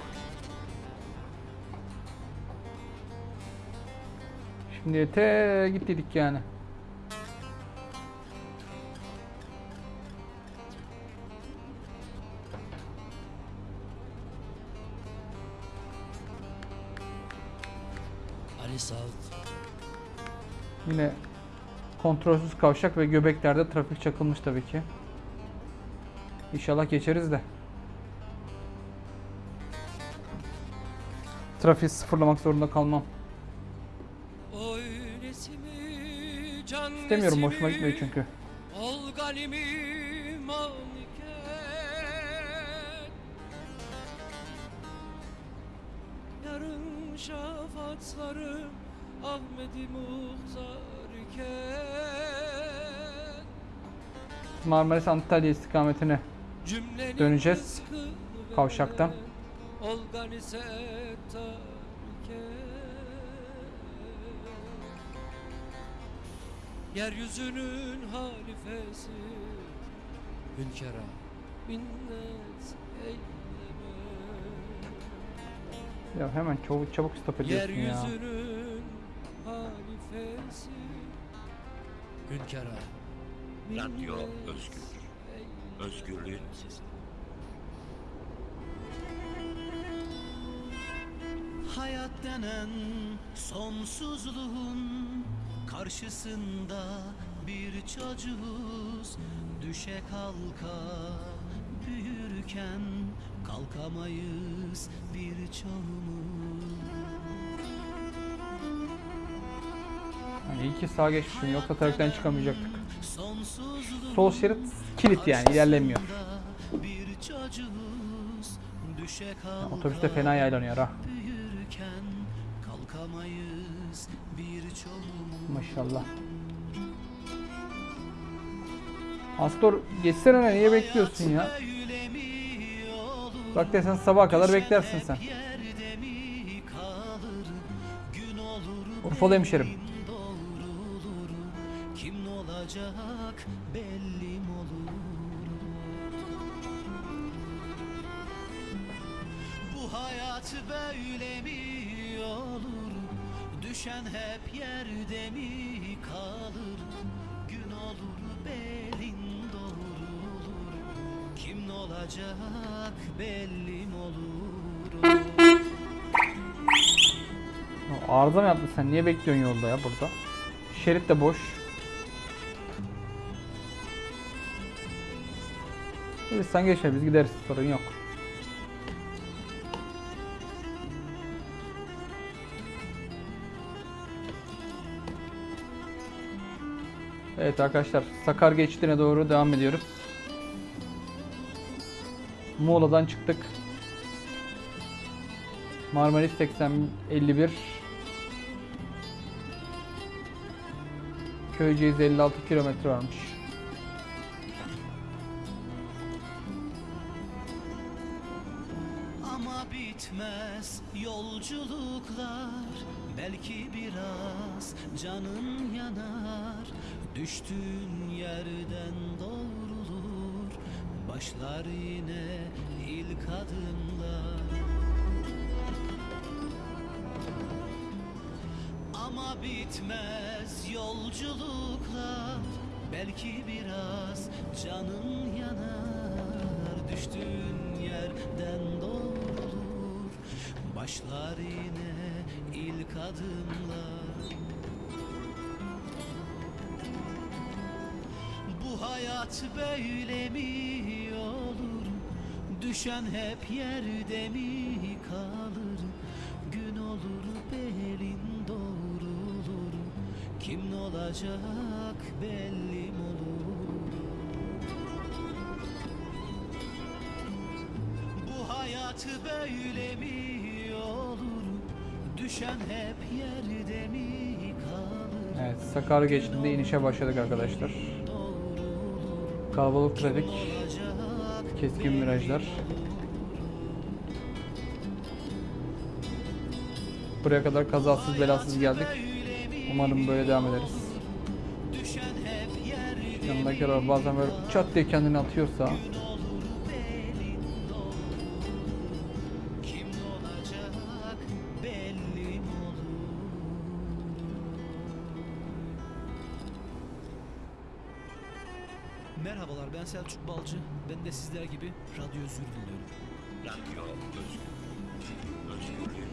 Şimdi te gittik yani. Yine kontrolsüz kavşak ve göbeklerde trafik çakılmış tabii ki. İnşallah geçeriz de. Trafiği sıfırlamak zorunda kalmam. İstemiyorum hoşuma gitmiyor çünkü. Marmaris Antalya istikametine Döneceğiz kavşaktan. Yeryüzünün halifesi Hünkara minnet eyleme Ya hemen çabuk çabuk stop ediyorsun ya. Yeryüzünün halifesi Hünkara Radyo özgür. Özgürlüğün sesi. Hayat denen sonsuzluğun karşısında bir çocuğuz Düşe kalka büyürken kalkamayız bir çoğumuz Yani iyi ki sağa geçmişim yoksa trafikten çıkamayacaktık. Sol şerit kilit yani ilerlemiyor. düşe kalka Otobüste fena yaylanıyor ha. Maşallah. Astor geçsene öne, niye bekliyorsun ya? Bak desen sabaha kadar beklersin sen. Urfalı hemşerim. kim olacak hayat böyle mi olur Düşen hep yerde mi kalır Gün olur belin doğrulur Kim olacak belli mi olur Arıza mı yaptın sen? Niye bekliyorsun yolda ya burada? Şerit de boş. Biz sen geçme biz gideriz sorun yok. Evet arkadaşlar Sakar geçtiğine doğru devam ediyoruz. Muğla'dan çıktık. Marmaris 80 51 Köyceğiz 56 kilometre varmış. Düştüğün yerden doğrulur Başlar yine ilk adımlar. Ama bitmez yolculuklar Belki biraz canın yanar. Düştüğün yerden doğrulur Başlar yine ilk adımlar hayat böyle mi olur? Düşen hep yerde mi kalır? Gün olur belin doğrulur. Kim olacak belli mi olur? Bu hayat böyle mi olur? Düşen hep yerde mi kalır? Evet Sakar geçtiğinde inişe başladık arkadaşlar. Kalabalık trafik. Keskin virajlar. Buraya kadar kazasız belasız geldik. Umarım böyle devam ederiz. Yanındaki araba bazen böyle çat diye kendini atıyorsa Selçuk Balcı. Ben de sizler gibi radyo özür diliyorum. Radyo özgür.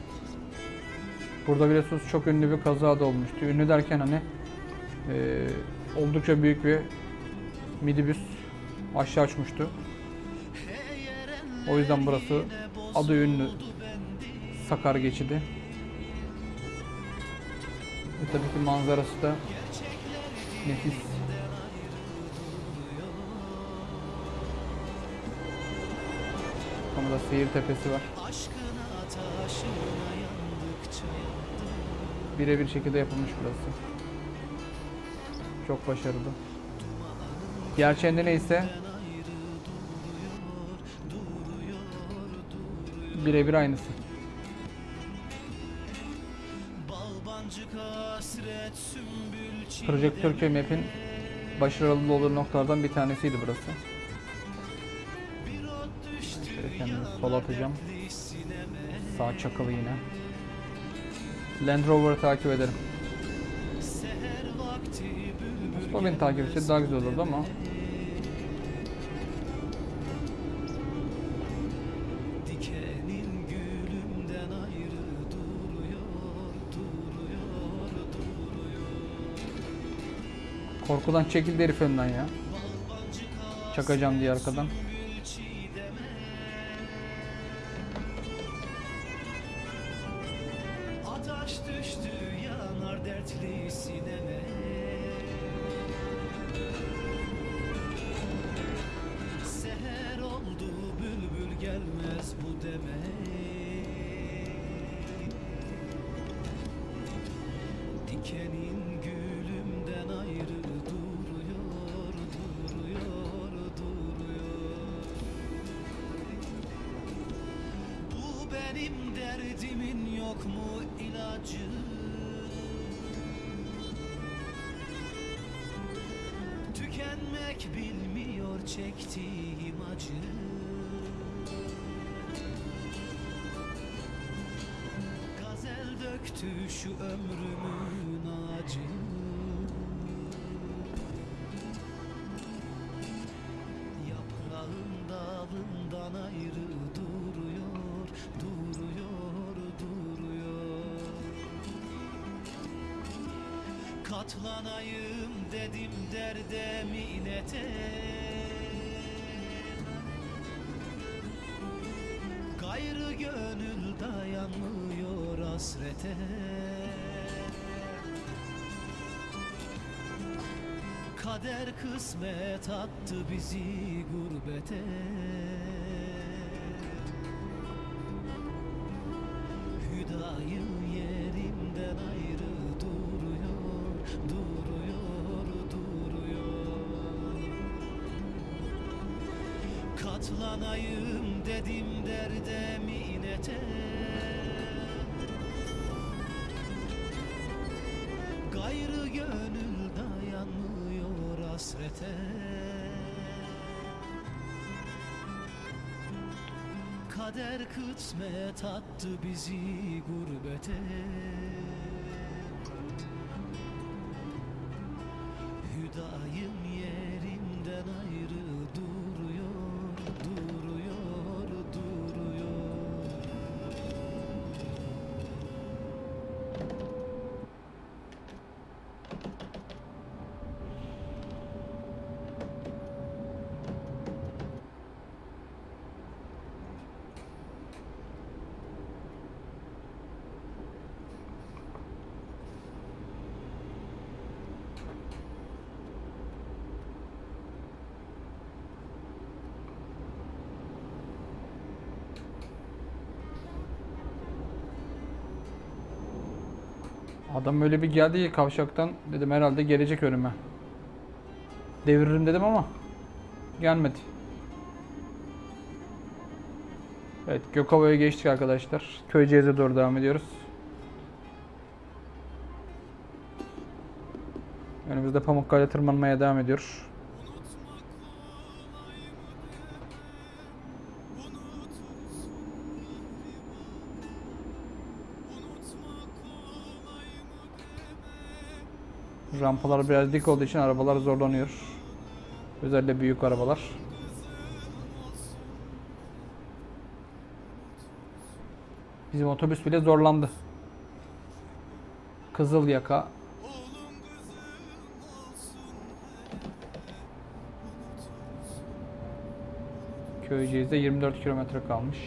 Burada biliyorsunuz çok ünlü bir kaza da olmuştu. Ünlü derken hani eee, oldukça büyük bir midibüs aşağı uçmuştu. O yüzden burası adı ünlü Sakar geçidi. Ve tabii ki manzarası da nefis. Burada seyir tepesi var. Birebir şekilde yapılmış burası. Çok başarılı. Gerçeğinde neyse birebir aynısı. Projektör köy map'in başarılı olduğu noktalardan bir tanesiydi burası. Sola atacağım. Sağ çakalı yine. Land Rover'ı takip ederim. O beni takip etse daha güzel olurdu ama korkudan çekildi herif önden ya. Çakacağım diye arkadan. Katlanayım dedim derde minete Gayrı gönül dayanmıyor hasrete. Kader kısmet attı bizi gurbete Kader kısmet attı bizi gurbete Adam öyle bir geldi ki kavşaktan dedim herhalde gelecek önüme. Deviririm dedim ama gelmedi. Evet Gökova'ya geçtik arkadaşlar. Köyceğiz'e doğru devam ediyoruz. Önümüzde Pamukkale tırmanmaya devam ediyor. Rampalar biraz dik olduğu için arabalar zorlanıyor. Özellikle büyük arabalar. Bizim otobüs bile zorlandı. Kızıl yaka. Köyceğiz'de 24 kilometre kalmış.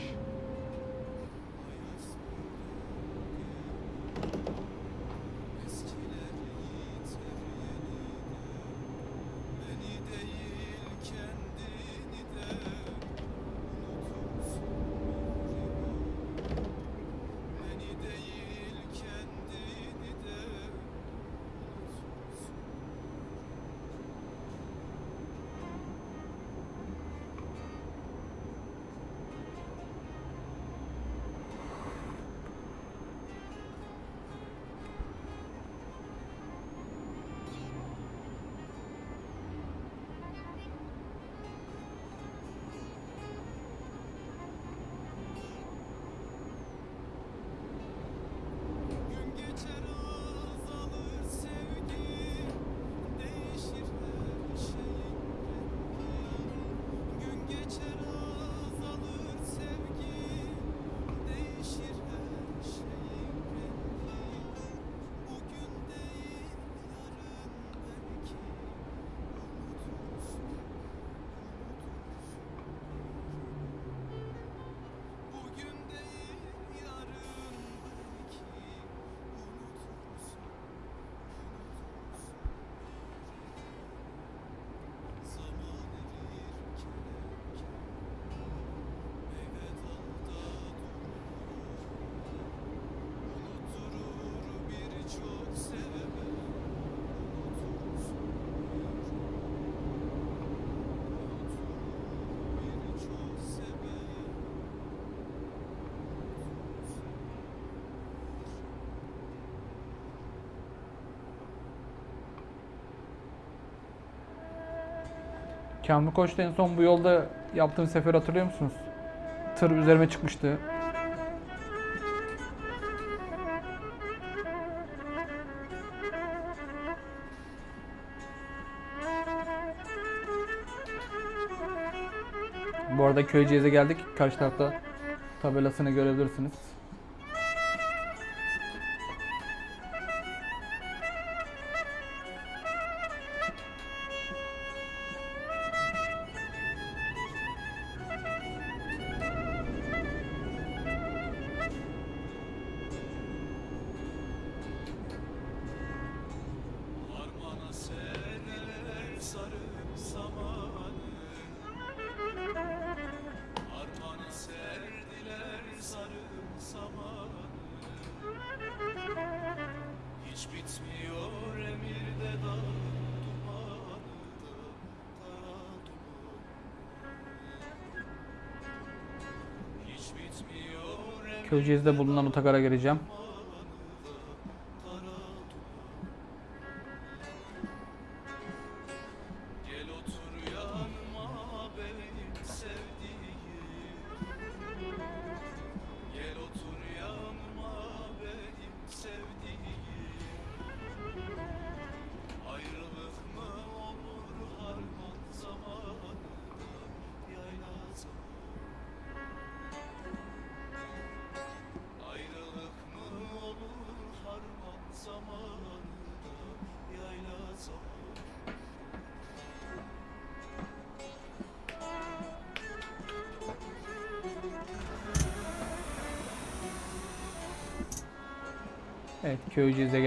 Kamil Koç'ta en son bu yolda yaptığım sefer hatırlıyor musunuz? Tır üzerime çıkmıştı. Bu arada Köyceğiz'e geldik. Karşı tarafta tabelasını görebilirsiniz. Köyceğiz'de bulunan otogara gireceğim.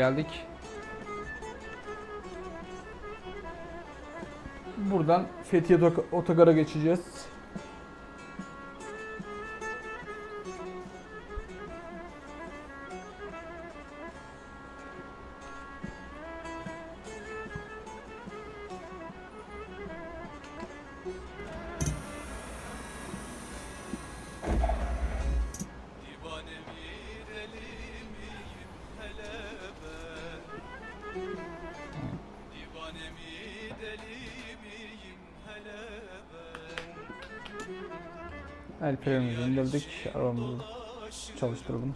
geldik. Buradan Fethiye Otogar'a geçeceğiz. çalıştıralım.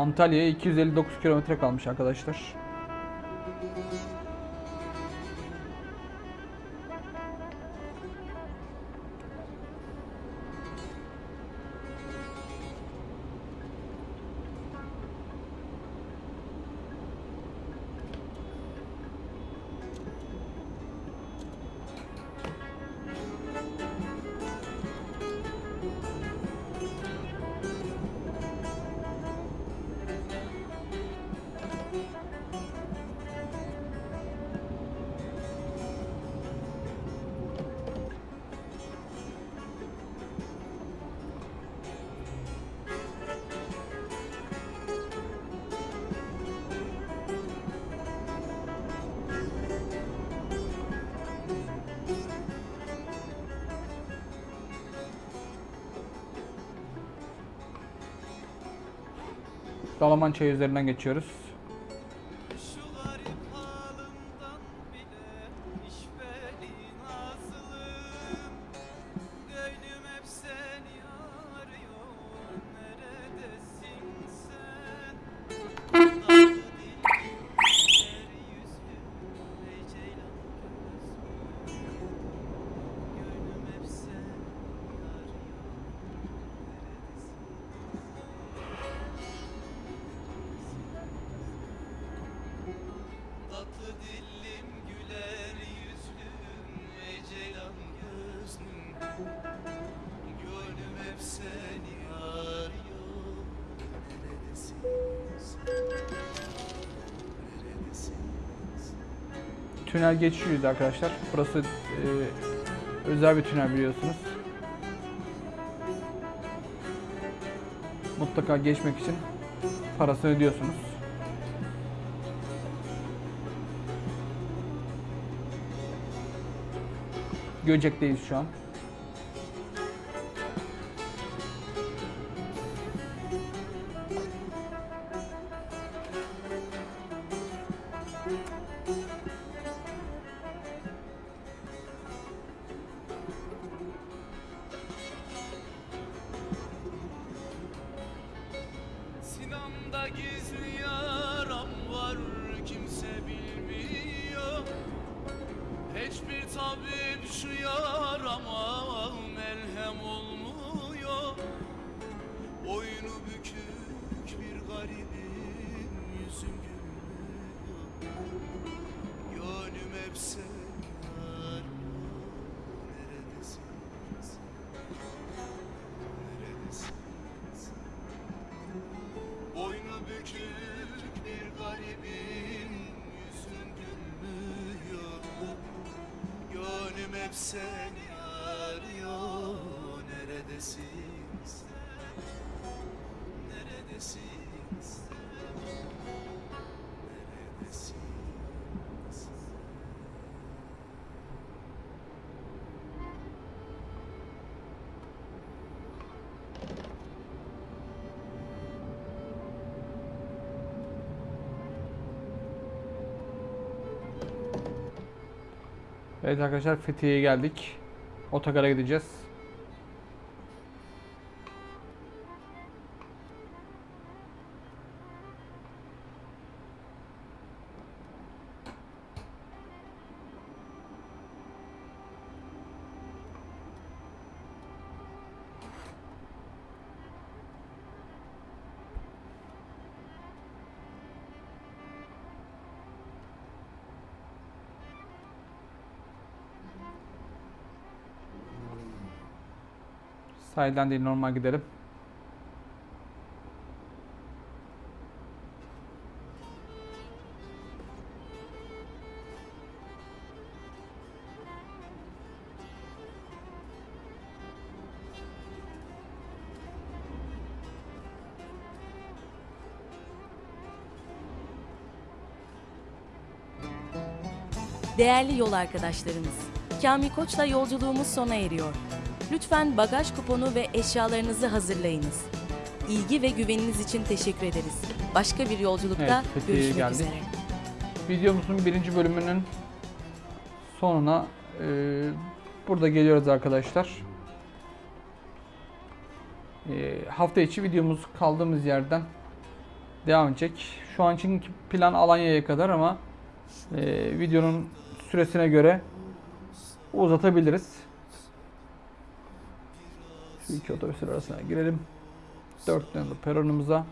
Antalya'ya 259 kilometre kalmış arkadaşlar. Çayı üzerinden geçiyoruz. Tünel geçişiydi arkadaşlar. Burası e, özel bir tünel biliyorsunuz. Mutlaka geçmek için parasını ödüyorsunuz. Göcek'teyiz şu an. Bükük bir garibim yüzüm gülmüyor Gönlüm hep seni arıyor Neredesin sen? Neredesin sen? Boynu bükük bir garibim Yüzün gülmüyor Gönlüm hep seni arıyor Neredesin Evet arkadaşlar Fethiye'ye geldik. Otogara gideceğiz. Sahilden değil normal gidelim. Değerli yol arkadaşlarımız, Kamil Koç'la yolculuğumuz sona eriyor. Lütfen bagaj kuponu ve eşyalarınızı hazırlayınız. İlgi ve güveniniz için teşekkür ederiz. Başka bir yolculukta Evet, görüşmek geldik. üzere. Videomuzun birinci bölümünün sonuna e, burada geliyoruz arkadaşlar. E, hafta içi videomuz kaldığımız yerden devam edecek. Şu an için plan Alanya'ya kadar ama e, videonun süresine göre uzatabiliriz. İki otobüsler arasına girelim. Dört nolu peronumuza.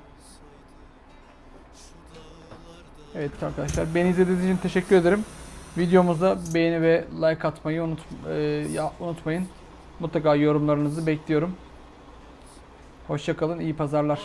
Evet arkadaşlar beni izlediğiniz için teşekkür ederim. Videomuza beğeni ve like atmayı unut, e, ya, unutmayın. Mutlaka yorumlarınızı bekliyorum. Hoşçakalın, iyi pazarlar.